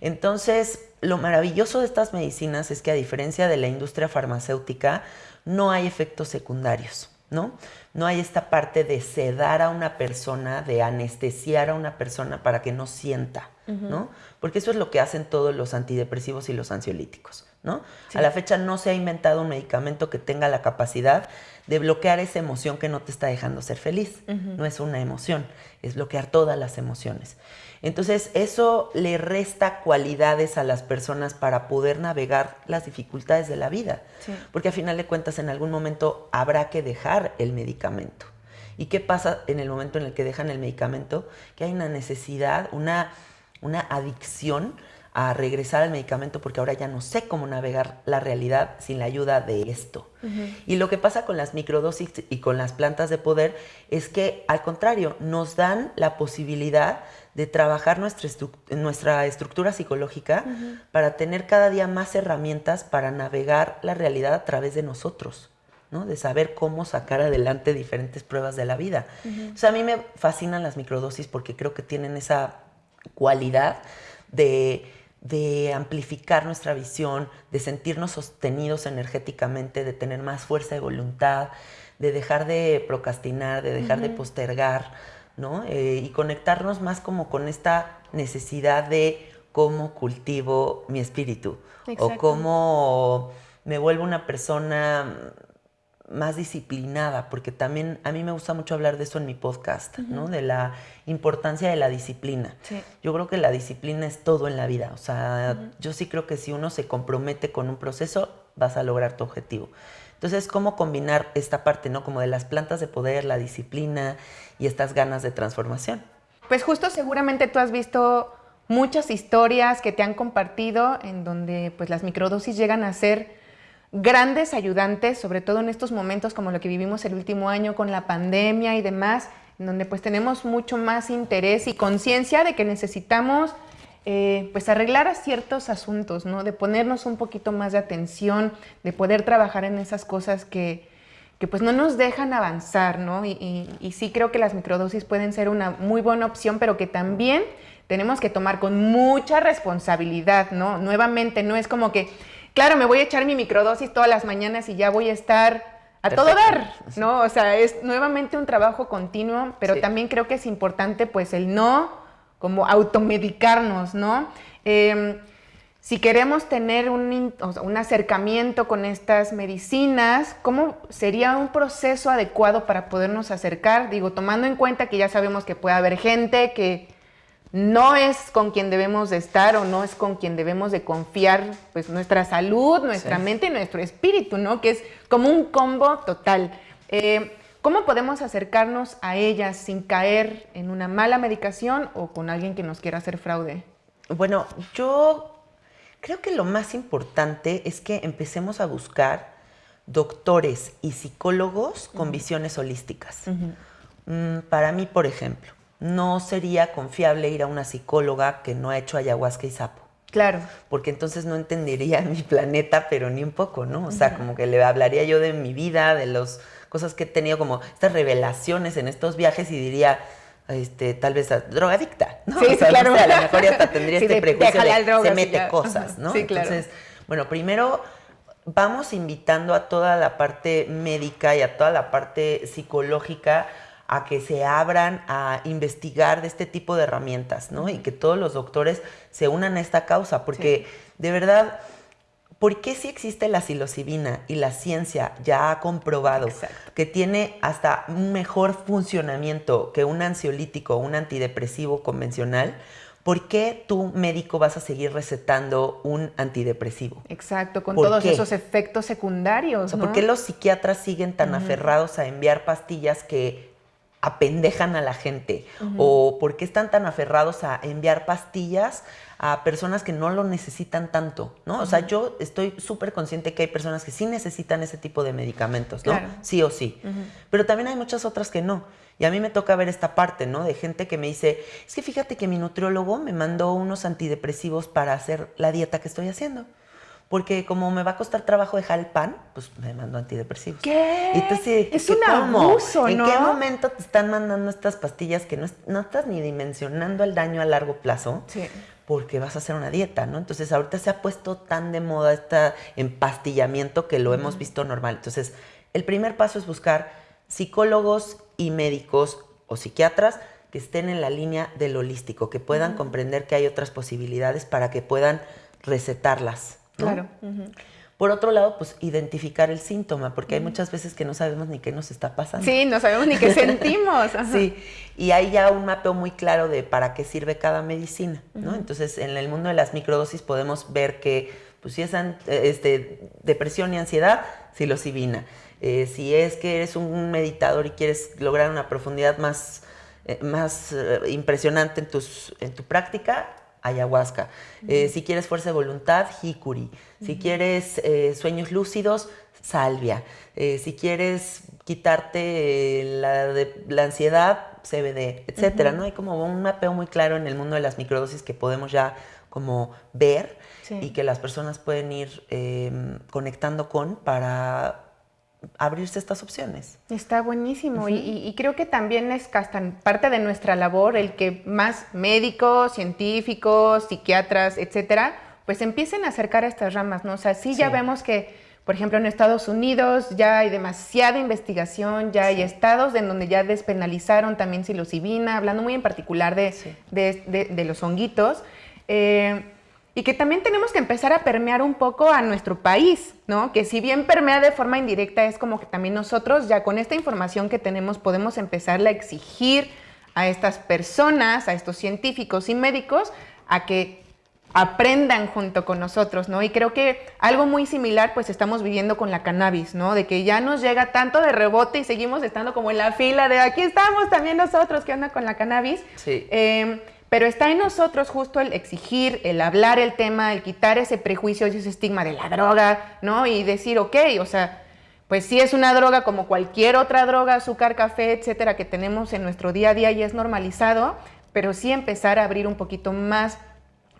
Entonces, lo maravilloso de estas medicinas es que a diferencia de la industria farmacéutica, no hay efectos secundarios, ¿no? No hay esta parte de sedar a una persona, de anestesiar a una persona para que no sienta, ¿no? Porque eso es lo que hacen todos los antidepresivos y los ansiolíticos, ¿no? A la fecha no se ha inventado un medicamento que tenga la capacidad de bloquear esa emoción que no te está dejando ser feliz. No es una emoción, es bloquear todas las emociones. Entonces, eso le resta cualidades a las personas para poder navegar las dificultades de la vida. Porque a final de cuentas, en algún momento habrá que dejar el medicamento. ¿Y qué pasa en el momento en el que dejan el medicamento? Que hay una necesidad, una, una adicción a regresar al medicamento porque ahora ya no sé cómo navegar la realidad sin la ayuda de esto. Y lo que pasa con las microdosis y con las plantas de poder es que al contrario, nos dan la posibilidad de trabajar nuestra, nuestra estructura psicológica para tener cada día más herramientas para navegar la realidad a través de nosotros. ¿no? de saber cómo sacar adelante diferentes pruebas de la vida. O sea, a mí me fascinan las microdosis porque creo que tienen esa cualidad de de amplificar nuestra visión, de sentirnos sostenidos energéticamente, de tener más fuerza de voluntad, de dejar de procrastinar, de dejar de postergar, ¿no? Eh, y conectarnos más como con esta necesidad de cómo cultivo mi espíritu o cómo me vuelvo una persona más disciplinada, porque también a mí me gusta mucho hablar de eso en mi podcast, ¿no? De la importancia de la disciplina. Yo creo que la disciplina es todo en la vida, o sea, yo sí creo que si uno se compromete con un proceso, vas a lograr tu objetivo. Entonces, ¿cómo combinar esta parte, ¿no? Como de las plantas de poder, la disciplina y estas ganas de transformación. Pues justo seguramente tú has visto muchas historias que te han compartido en donde pues las microdosis llegan a ser grandes ayudantes, sobre todo en estos momentos como lo que vivimos el último año con la pandemia y demás, en donde pues tenemos mucho más interés y conciencia de que necesitamos eh, pues arreglar a ciertos asuntos, ¿no? De ponernos un poquito más de atención, de poder trabajar en esas cosas que, que pues no nos dejan avanzar, ¿no? Y, y, sí creo que las microdosis pueden ser una muy buena opción, pero que también tenemos que tomar con mucha responsabilidad, ¿no? Nuevamente, no es como que, claro, me voy a echar mi microdosis todas las mañanas y ya voy a estar a todo dar, ¿no? O sea, es nuevamente un trabajo continuo, pero también creo que es importante pues el no como automedicarnos, ¿no? Em, si queremos tener un, un, acercamiento con estas medicinas, ¿cómo sería un proceso adecuado para podernos acercar? Digo, tomando en cuenta que ya sabemos que puede haber gente que no es con quien debemos de estar o no es con quien debemos de confiar pues nuestra salud, nuestra mente y nuestro espíritu, ¿no? Que es como un combo total. Eh, ¿Cómo podemos acercarnos a ellas sin caer en una mala medicación o con alguien que nos quiera hacer fraude? Bueno, yo creo que lo más importante es que empecemos a buscar doctores y psicólogos con visiones holísticas. Mm, para mí, por ejemplo, no sería confiable ir a una psicóloga que no ha hecho ayahuasca y sapo. Claro. Porque entonces no entendería <laughs> mi planeta, pero ni un poco, ¿no? O sea, como que le hablaría yo de mi vida, de las cosas que he tenido, como estas revelaciones en estos viajes y diría, este, tal vez drogadicta, ¿no? Sí, <laughs> claro. a lo mejor ya hasta tendría <laughs> este prejuicio de se mete cosas, ¿no? Sí, claro. Entonces, bueno, primero vamos invitando a toda la parte médica y a toda la parte psicológica a que se abran a investigar de este tipo de herramientas, ¿no? Y que todos los doctores se unan a esta causa, porque de verdad, ¿por qué si existe la psilocibina y la ciencia ya ha comprobado que tiene hasta un mejor funcionamiento que un ansiolítico o un antidepresivo convencional? ¿por qué tu médico vas a seguir recetando un antidepresivo? Exacto, con todos esos efectos secundarios. ¿Por qué los psiquiatras siguen tan aferrados a enviar pastillas que apendejan a la gente o por qué están tan aferrados a enviar pastillas a personas que no lo necesitan tanto, ¿no? O sea, yo estoy súper consciente que hay personas que sí necesitan ese tipo de medicamentos, ¿no? Sí o sí. Pero también hay muchas otras que no. Y a mí me toca ver esta parte, ¿no? De gente que me dice, es que fíjate que mi nutriólogo me mandó unos antidepresivos para hacer la dieta que estoy haciendo porque como me va a costar trabajo dejar el pan, pues me mando antidepresivos. ¿Qué? Entonces, es un abuso, ¿En qué momento te están mandando estas pastillas que no, no, estás ni dimensionando el daño a largo plazo? Sí. Porque vas a hacer una dieta, ¿no? Entonces, ahorita se ha puesto tan de moda este empastillamiento que lo hemos visto normal. Entonces, el primer paso es buscar psicólogos y médicos o psiquiatras que estén en la línea del holístico, que puedan comprender que hay otras posibilidades para que puedan recetarlas. Claro. Por otro lado, pues identificar el síntoma, porque hay muchas veces que no sabemos ni qué nos está pasando. Sí, no sabemos ni qué <laughs> sentimos. Sí, y hay ya un mapeo muy claro de para qué sirve cada medicina, ¿no? Entonces, en el mundo de las microdosis podemos ver que, pues si es este, depresión y ansiedad, psilocibina. Eh, si es que eres un meditador y quieres lograr una profundidad más, eh, más eh, impresionante en, tus, en tu práctica, ayahuasca. Eh, si quieres fuerza de voluntad, jicuri. Si quieres eh, sueños lúcidos, salvia. Eh, si quieres quitarte la, de, la ansiedad, CBD, etcétera, ¿no? Hay como un mapeo muy claro en el mundo de las microdosis que podemos ya como ver y que las personas pueden ir em, conectando con para abrirse estas opciones. Está buenísimo y, creo que también es parte de nuestra labor el que más médicos, científicos, psiquiatras, etcétera, pues empiecen a acercar a estas ramas, ¿no? O sea, sí, ya vemos que, por ejemplo, en Estados Unidos ya hay demasiada investigación, ya hay estados en donde ya despenalizaron también psilocibina, hablando muy en particular de, de, los honguitos. Eh, y que también tenemos que empezar a permear un poco a nuestro país, ¿no? Que si bien permea de forma indirecta, es como que también nosotros ya con esta información que tenemos podemos empezar a exigir a estas personas, a estos científicos y médicos, a que aprendan junto con nosotros, ¿no? Y creo que algo muy similar pues estamos viviendo con la cannabis, ¿no? De que ya nos llega tanto de rebote y seguimos estando como en la fila de aquí estamos también nosotros, ¿qué onda con la cannabis? Sí. Eh, Pero está en nosotros justo el exigir, el hablar el tema, el quitar ese prejuicio y ese estigma de la droga, ¿no? Y decir, ok, o sea, pues sí es una droga como cualquier otra droga, azúcar, café, etcétera, que tenemos en nuestro día a día y es normalizado, pero sí empezar a abrir un poquito más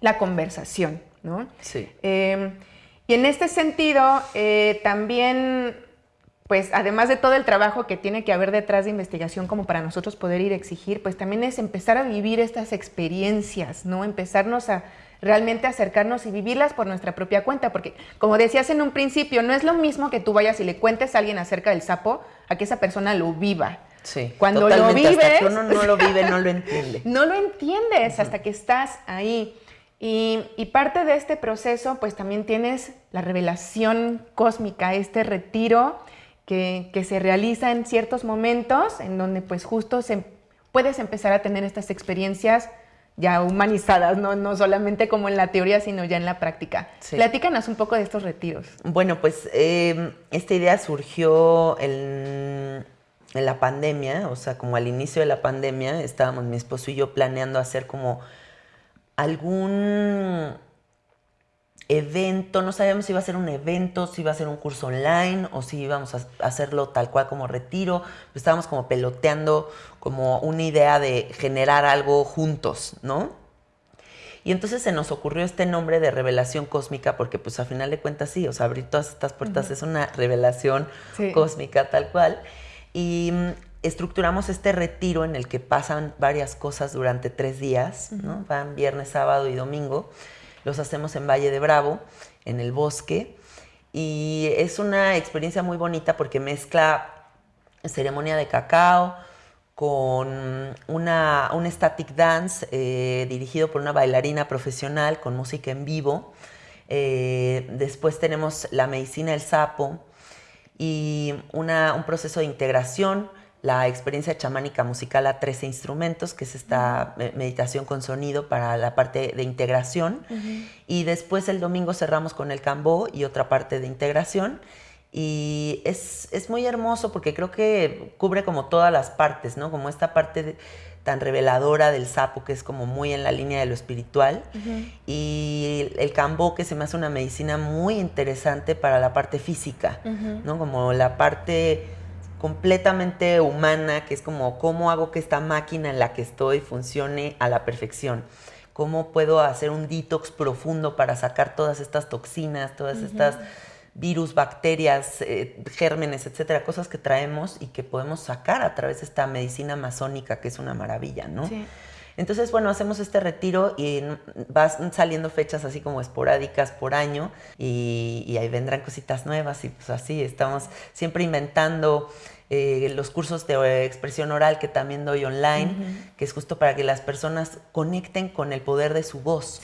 la conversación, ¿no? Sí. Em, y en este sentido, eh, también pues además de todo el trabajo que tiene que haber detrás de investigación como para nosotros poder ir a exigir, pues también es empezar a vivir estas experiencias, ¿no? Empezarnos a realmente acercarnos y vivirlas por nuestra propia cuenta, porque como decías en un principio, no es lo mismo que tú vayas y le cuentes a alguien acerca del sapo a que esa persona lo viva. Sí, cuando lo vives, hasta uno no lo vive, no lo entiende. <laughs> no lo entiendes hasta que estás ahí. Y, y, parte de este proceso, pues también tienes la revelación cósmica, este retiro que, se realiza en ciertos momentos en donde pues justo se, puedes empezar a tener estas experiencias ya humanizadas, ¿no? no solamente como en la teoría, sino ya en la práctica. Platícanos un poco de estos retiros. Bueno, pues em, esta idea surgió en, en, la pandemia, o sea, como al inicio de la pandemia, estábamos mi esposo y yo planeando hacer como algún evento, no sabíamos si iba a ser un evento, si iba a ser un curso online o si íbamos a hacerlo tal cual como retiro. estábamos como peloteando como una idea de generar algo juntos, ¿no? Y entonces se nos ocurrió este nombre de revelación cósmica porque pues a final de cuentas sí, o sea, abrir todas estas puertas es una revelación cósmica tal cual. Y mm, estructuramos este retiro en el que pasan varias cosas durante tres días, ¿no? Van viernes, sábado y domingo los hacemos en Valle de Bravo, en el bosque. Y es una experiencia muy bonita porque mezcla ceremonia de cacao con una, un static dance eh, dirigido por una bailarina profesional con música en vivo. Eh, después tenemos la medicina del sapo y un proceso de integración la experiencia chamánica musical a 13 instrumentos, que es esta meditación con sonido para la parte de integración. Y después el domingo cerramos con el cambó y otra parte de integración. Y es, muy hermoso porque creo que cubre como todas las partes, ¿no? Como esta parte tan reveladora del sapo, que es como muy en la línea de lo espiritual. Y el cambó, que se me hace una medicina muy interesante para la parte física, ¿no? Como la parte completamente humana, que es como cómo hago que esta máquina en la que estoy funcione a la perfección. Cómo puedo hacer un detox profundo para sacar todas estas toxinas, todas estas virus, bacterias, eh, gérmenes, etcétera, cosas que traemos y que podemos sacar a través de esta medicina masónica, que es una maravilla, ¿no? Entonces, bueno, hacemos este retiro y van saliendo fechas así como esporádicas por año y, ahí vendrán cositas nuevas y pues así estamos siempre inventando. Eh, los cursos de expresión oral que también doy online, que es justo para que las personas conecten con el poder de su voz.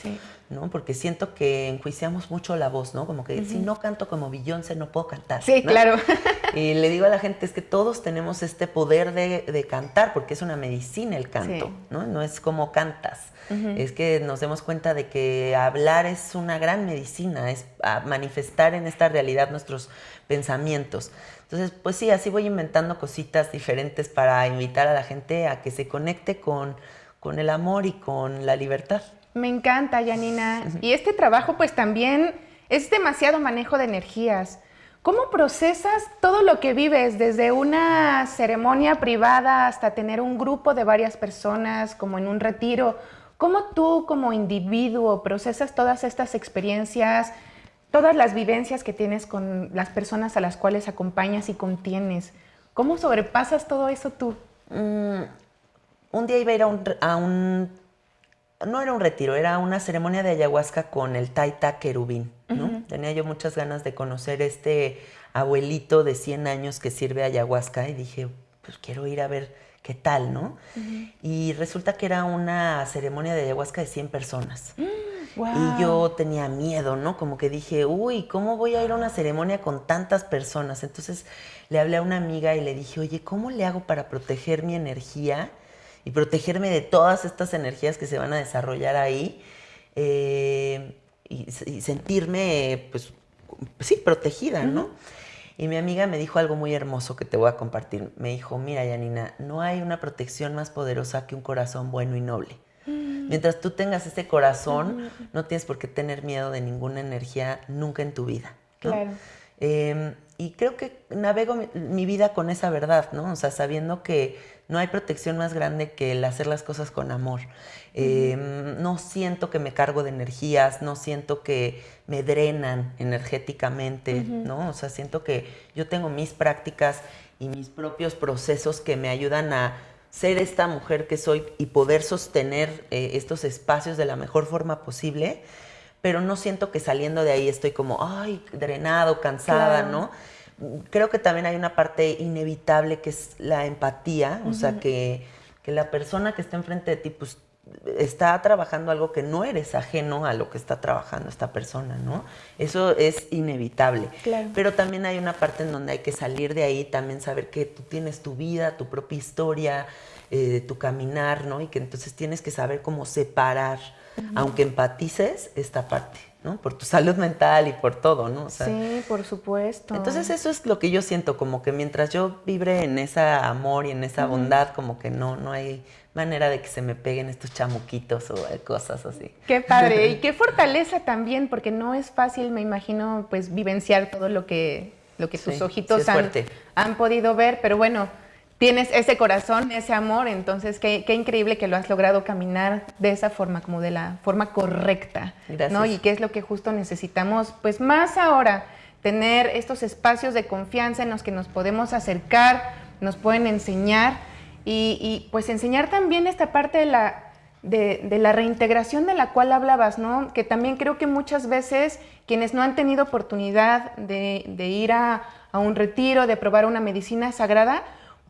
¿No? Porque siento que enjuiciamos mucho la voz, ¿no? Como que si no canto como Beyoncé no puedo cantar. Sí, claro. <laughs> y le digo a la gente es que todos tenemos este poder de, cantar, porque es una medicina el canto, ¿no? No es como cantas. Es que nos demos cuenta de que hablar es una gran medicina, es manifestar en esta realidad nuestros pensamientos. Entonces, pues sí, así voy inventando cositas diferentes para invitar a la gente a que se conecte con, con el amor y con la libertad. Me encanta, Janina. Y este trabajo pues también es demasiado manejo de energías. ¿Cómo procesas todo lo que vives, desde una ceremonia privada hasta tener un grupo de varias personas, como en un retiro? ¿Cómo tú como individuo procesas todas estas experiencias, todas las vivencias que tienes con las personas a las cuales acompañas y contienes? ¿Cómo sobrepasas todo eso tú? Mm, un día iba a ir a un no era un retiro, era una ceremonia de ayahuasca con el Taita Querubín. ¿no? Tenía yo muchas ganas de conocer este abuelito de 100 años que sirve ayahuasca y dije, pues quiero ir a ver qué tal, ¿no? Y resulta que era una ceremonia de ayahuasca de 100 personas. Mm, y yo tenía miedo, ¿no? Como que dije, uy, ¿cómo voy a ir a una ceremonia con tantas personas? Entonces le hablé a una amiga y le dije, oye, ¿cómo le hago para proteger mi energía? Y protegerme de todas estas energías que se van a desarrollar ahí eh, y, sentirme, pues, sí, protegida, ¿no? Y mi amiga me dijo algo muy hermoso que te voy a compartir. Me dijo, mira, Yanina, no hay una protección más poderosa que un corazón bueno y noble. Mm. Mientras tú tengas ese corazón, no tienes por qué tener miedo de ninguna energía nunca en tu vida. Claro. Em, y creo que navego mi, vida con esa verdad, ¿no? O sea, sabiendo que no hay protección más grande que el hacer las cosas con amor. Em, no siento que me cargo de energías, no siento que me drenan energéticamente, ¿no? O sea, siento que yo tengo mis prácticas y mis propios procesos que me ayudan a ser esta mujer que soy y poder sostener eh, estos espacios de la mejor forma posible pero no siento que saliendo de ahí estoy como, ay, drenado, cansada, ¿no? Creo que también hay una parte inevitable que es la empatía, o sea, que, la persona que está enfrente de ti, pues está trabajando algo que no eres ajeno a lo que está trabajando esta persona, ¿no? Eso es inevitable. Pero también hay una parte en donde hay que salir de ahí, también saber que tú tienes tu vida, tu propia historia, eh, tu caminar, ¿no? Y que entonces tienes que saber cómo separar aunque empatices esta parte, ¿no? Por tu salud mental y por todo, ¿no? sí, por supuesto. Entonces eso es lo que yo siento, como que mientras yo vibre en ese amor y en esa bondad, como que no, no hay manera de que se me peguen estos chamuquitos o cosas así. Qué padre <laughs> y qué fortaleza también, porque no es fácil, me imagino, pues vivenciar todo lo que, lo que tus ojitos han, han podido ver, pero bueno, tienes ese corazón, ese amor, entonces qué, increíble que lo has logrado caminar de esa forma, como de la forma correcta, Gracias. ¿no? Y qué es lo que justo necesitamos, pues más ahora, tener estos espacios de confianza en los que nos podemos acercar, nos pueden enseñar y, pues enseñar también esta parte de la, de, la reintegración de la cual hablabas, ¿no? Que también creo que muchas veces quienes no han tenido oportunidad de, ir a, a un retiro, de probar una medicina sagrada,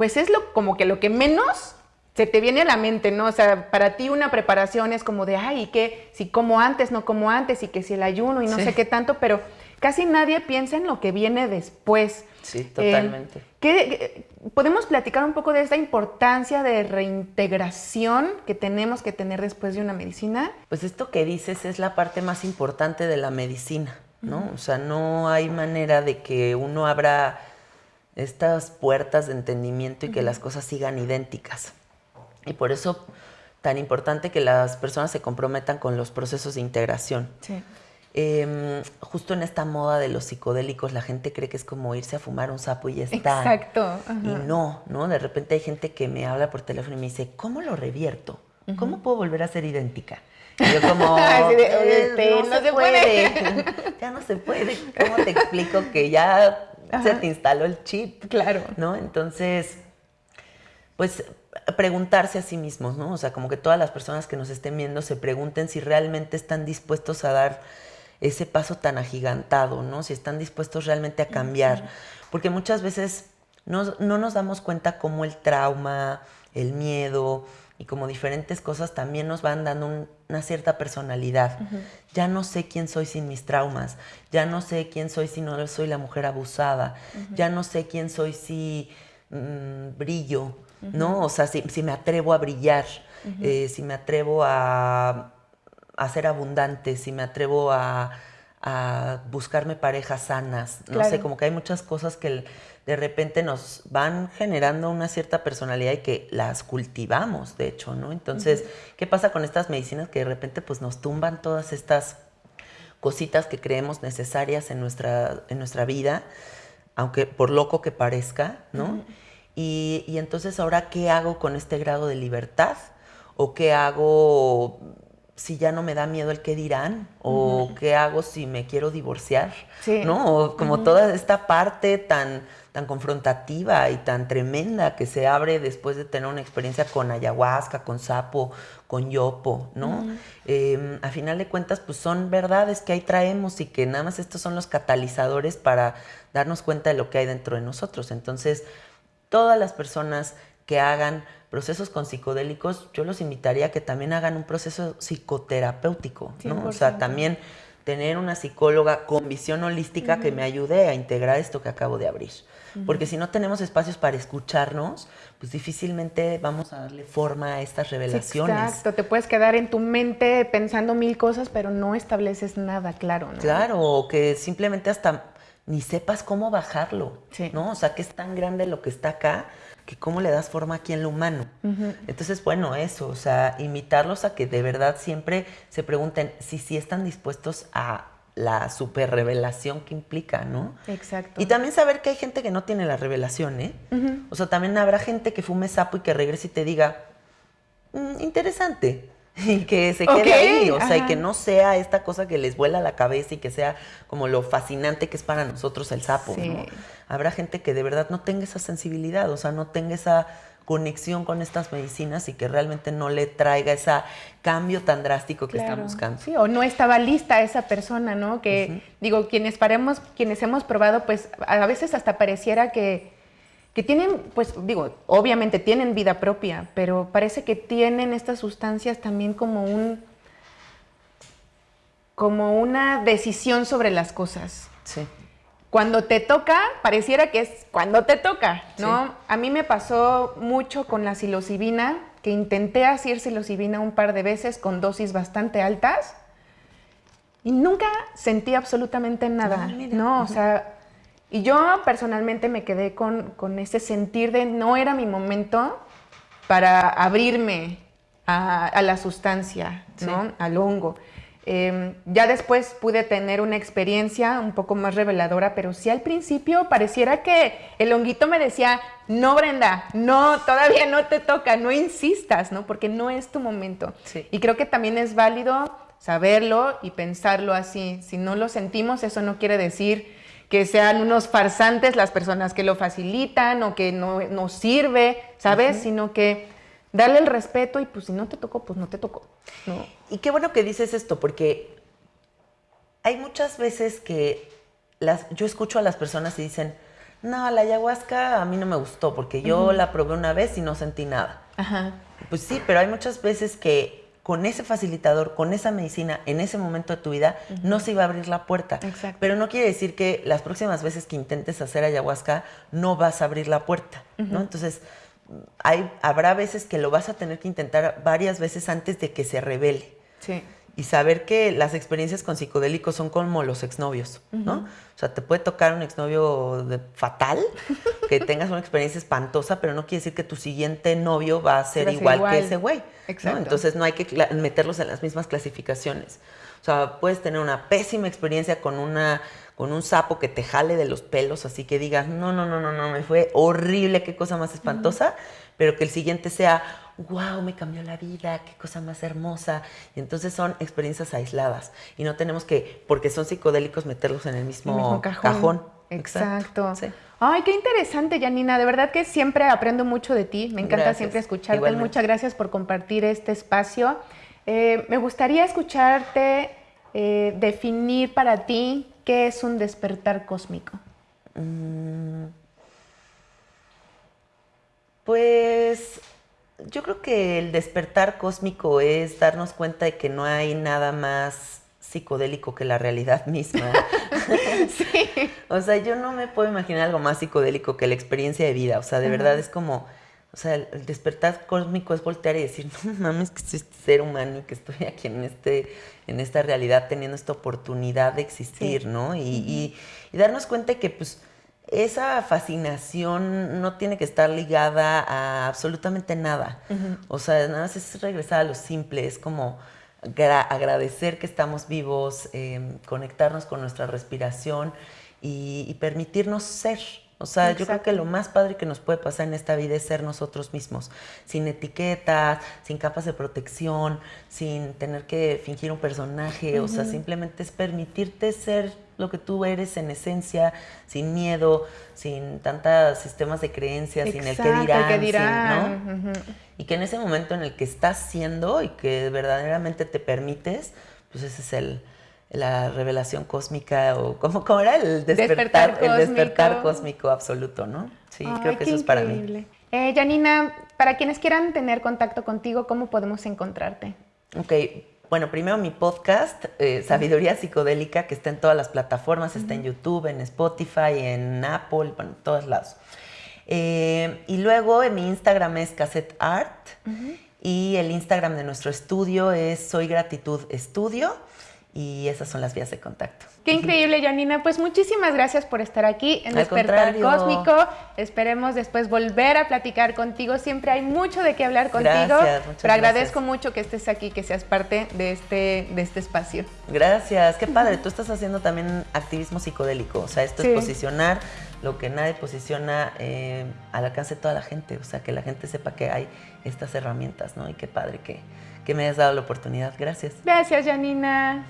pues es lo, como que lo que menos se te viene a la mente, ¿no? O sea, para ti una preparación es como de, ay, que si como antes, no como antes, y que si el ayuno y no sé qué tanto, pero casi nadie piensa en lo que viene después. Sí, totalmente. Eh, ¿Podemos platicar un poco de esta importancia de reintegración que tenemos que tener después de una medicina? Pues esto que dices es la parte más importante de la medicina, ¿no? O sea, no hay manera de que uno abra estas puertas de entendimiento y que las cosas sigan idénticas. Y por eso tan importante que las personas se comprometan con los procesos de integración. Em, justo en esta moda de los psicodélicos, la gente cree que es como irse a fumar un sapo y ya está. Exacto. Y no, ¿no? De repente hay gente que me habla por teléfono y me dice, ¿cómo lo revierto? ¿Cómo puedo volver a ser idéntica? <laughs> Y yo como, eh, este, no, se, puede. <laughs> <laughs> ya no se puede. ¿Cómo te explico que ya se te instaló el chip. Claro. ¿No? Entonces, pues preguntarse a sí mismos, ¿no? O sea, como que todas las personas que nos estén viendo se pregunten si realmente están dispuestos a dar ese paso tan agigantado, ¿no? Si están dispuestos realmente a cambiar. Porque muchas veces no, no nos damos cuenta cómo el trauma, el miedo, y como diferentes cosas también nos van dando una cierta personalidad. Ya no sé quién soy sin mis traumas, ya no sé quién soy si no soy la mujer abusada, ya no sé quién soy si mm, brillo, ¿no? O sea, si, me atrevo a brillar, eh, si me atrevo a, a, ser abundante, si me atrevo a, buscarme parejas sanas, no sé, como que hay muchas cosas que de repente nos van generando una cierta personalidad y que las cultivamos, de hecho, ¿no? Entonces, ¿qué pasa con estas medicinas que de repente pues nos tumban todas estas cositas que creemos necesarias en nuestra, en nuestra vida, aunque por loco que parezca, ¿no? y, y entonces ahora, ¿qué hago con este grado de libertad? ¿O qué hago si ya no me da miedo el qué dirán o qué hago si me quiero divorciar, ¿no? O como toda esta parte tan tan confrontativa y tan tremenda que se abre después de tener una experiencia con ayahuasca, con sapo, con yopo, ¿no? Em, a final de cuentas, pues son verdades que ahí traemos y que nada más estos son los catalizadores para darnos cuenta de lo que hay dentro de nosotros. Entonces, todas las personas que hagan procesos con psicodélicos, yo los invitaría a que también hagan un proceso psicoterapéutico, ¿no? O sea, también tener una psicóloga con visión holística que me ayude a integrar esto que acabo de abrir. Porque si no tenemos espacios para escucharnos, pues difícilmente vamos a darle forma a estas revelaciones. exacto, te puedes quedar en tu mente pensando mil cosas, pero no estableces nada claro, ¿no? Claro, o que simplemente hasta ni sepas cómo bajarlo, ¿no? O sea, que es tan grande lo que está acá, que cómo le das forma aquí en lo humano. Entonces, bueno, eso, o sea, invitarlos a que de verdad siempre se pregunten si sí están dispuestos a la super revelación que implica, ¿no? Exacto. Y también saber que hay gente que no tiene la revelación, ¿eh? O sea, también habrá gente que fume sapo y que regrese y te diga, mm, interesante. <laughs> Y que se quede ahí, o sea, y que no sea esta cosa que les vuela la cabeza y que sea como lo fascinante que es para nosotros el sapo, ¿no? Habrá gente que de verdad no tenga esa sensibilidad, o sea, no tenga esa conexión con estas medicinas y que realmente no le traiga ese cambio tan drástico que están buscando. Sí, o no estaba lista esa persona, ¿no? Que, digo, quienes paremos, quienes hemos probado, pues a veces hasta pareciera que, que tienen, pues digo, obviamente tienen vida propia, pero parece que tienen estas sustancias también como un como una decisión sobre las cosas. Sí cuando te toca, pareciera que es cuando te toca, ¿no? A mí me pasó mucho con la psilocibina, que intenté hacer psilocibina un par de veces con dosis bastante altas y nunca sentí absolutamente nada, ah, ¿no? O sea, y yo personalmente me quedé con, ese sentir de no era mi momento para abrirme a, la sustancia, ¿no? Al hongo. Em, ya después pude tener una experiencia un poco más reveladora, pero sí al principio pareciera que el honguito me decía, no Brenda, no, todavía no te toca, no insistas, ¿no? Porque no es tu momento. Y creo que también es válido saberlo y pensarlo así. Si no lo sentimos, eso no quiere decir que sean unos farsantes las personas que lo facilitan o que no nos sirve, ¿sabes? Sino que darle el respeto y pues si no te tocó, pues no te tocó. ¿no? Y qué bueno que dices esto, porque hay muchas veces que las, yo escucho a las personas y dicen, no, la ayahuasca a mí no me gustó porque yo la probé una vez y no sentí nada. Ajá. Pues sí, pero hay muchas veces que con ese facilitador, con esa medicina, en ese momento de tu vida, no se iba a abrir la puerta. Exacto. Pero no quiere decir que las próximas veces que intentes hacer ayahuasca no vas a abrir la puerta, ¿no? Entonces, hay, habrá veces que lo vas a tener que intentar varias veces antes de que se revele. Sí. Y saber que las experiencias con psicodélicos son como los exnovios, ¿no? O sea, te puede tocar un exnovio fatal, <laughs> que tengas una experiencia espantosa, pero no quiere decir que tu siguiente novio va a ser, igual, que ese güey. Exacto. Entonces no hay que meterlos en las mismas clasificaciones. O sea, puedes tener una pésima experiencia con una con un sapo que te jale de los pelos, así que digas, no, no, no, no, no, me fue horrible, qué cosa más espantosa, pero que el siguiente sea, wow, me cambió la vida, qué cosa más hermosa. Y entonces son experiencias aisladas y no tenemos que, porque son psicodélicos, meterlos en el mismo, cajón. Exacto. Ay, qué interesante, Janina. De verdad que siempre aprendo mucho de ti. Me encanta siempre escucharte. Muchas gracias por compartir este espacio. Eh, me gustaría escucharte eh, definir para ti ¿Qué es un despertar cósmico? Mm. pues yo creo que el despertar cósmico es darnos cuenta de que no hay nada más psicodélico que la realidad misma. <laughs> <laughs> sí. O sea, yo no me puedo imaginar algo más psicodélico que la experiencia de vida. O sea, de verdad es como o sea, el, despertar cósmico es voltear y decir, <laughs> no mames, que soy este ser humano y que estoy aquí en, este, en esta realidad teniendo esta oportunidad de existir, ¿no? Y, darnos cuenta que, pues, esa fascinación no tiene que estar ligada a absolutamente nada. O sea, nada más es regresar a lo simple, es como agradecer que estamos vivos, em, conectarnos con nuestra respiración y permitirnos ser. O sea, yo creo que lo más padre que nos puede pasar en esta vida es ser nosotros mismos, sin etiquetas, sin capas de protección, sin tener que fingir un personaje, o sea, simplemente es permitirte ser lo que tú eres en esencia, sin miedo, sin tantos sistemas de creencias, sin el que dirán, dirán. ¿no? Y que en ese momento en el que estás siendo y que verdaderamente te permites, pues ese es el, la revelación cósmica o <laughs> ¿cómo, cómo era el despertar, el despertar cósmico absoluto, ¿no? Sí, creo que eso es para mí. Eh, Janina, para quienes quieran tener contacto contigo, ¿cómo podemos encontrarte? Ok, bueno, primero mi podcast, eh, Sabiduría Psicodélica, que está en todas las plataformas, está en YouTube, en Spotify, en Apple, bueno, en todos lados. Eh, y luego en mi Instagram es Cassette Art y el Instagram de nuestro estudio es Soy Gratitud Estudio. Y esas son las vías de contacto. Qué increíble, Janina. Pues muchísimas gracias por estar aquí en Despertar Cósmico. Esperemos después volver a platicar contigo. Siempre hay mucho de qué hablar contigo. Gracias, pero agradezco mucho que estés aquí, que seas parte de este, de este espacio. Gracias, qué padre. Tú estás haciendo también activismo psicodélico. O sea, esto es posicionar lo que nadie posiciona eh, al alcance de toda la gente. O sea, que la gente sepa que hay estas herramientas, ¿no? Y qué padre que, que me hayas dado la oportunidad. Gracias. Gracias, Janina.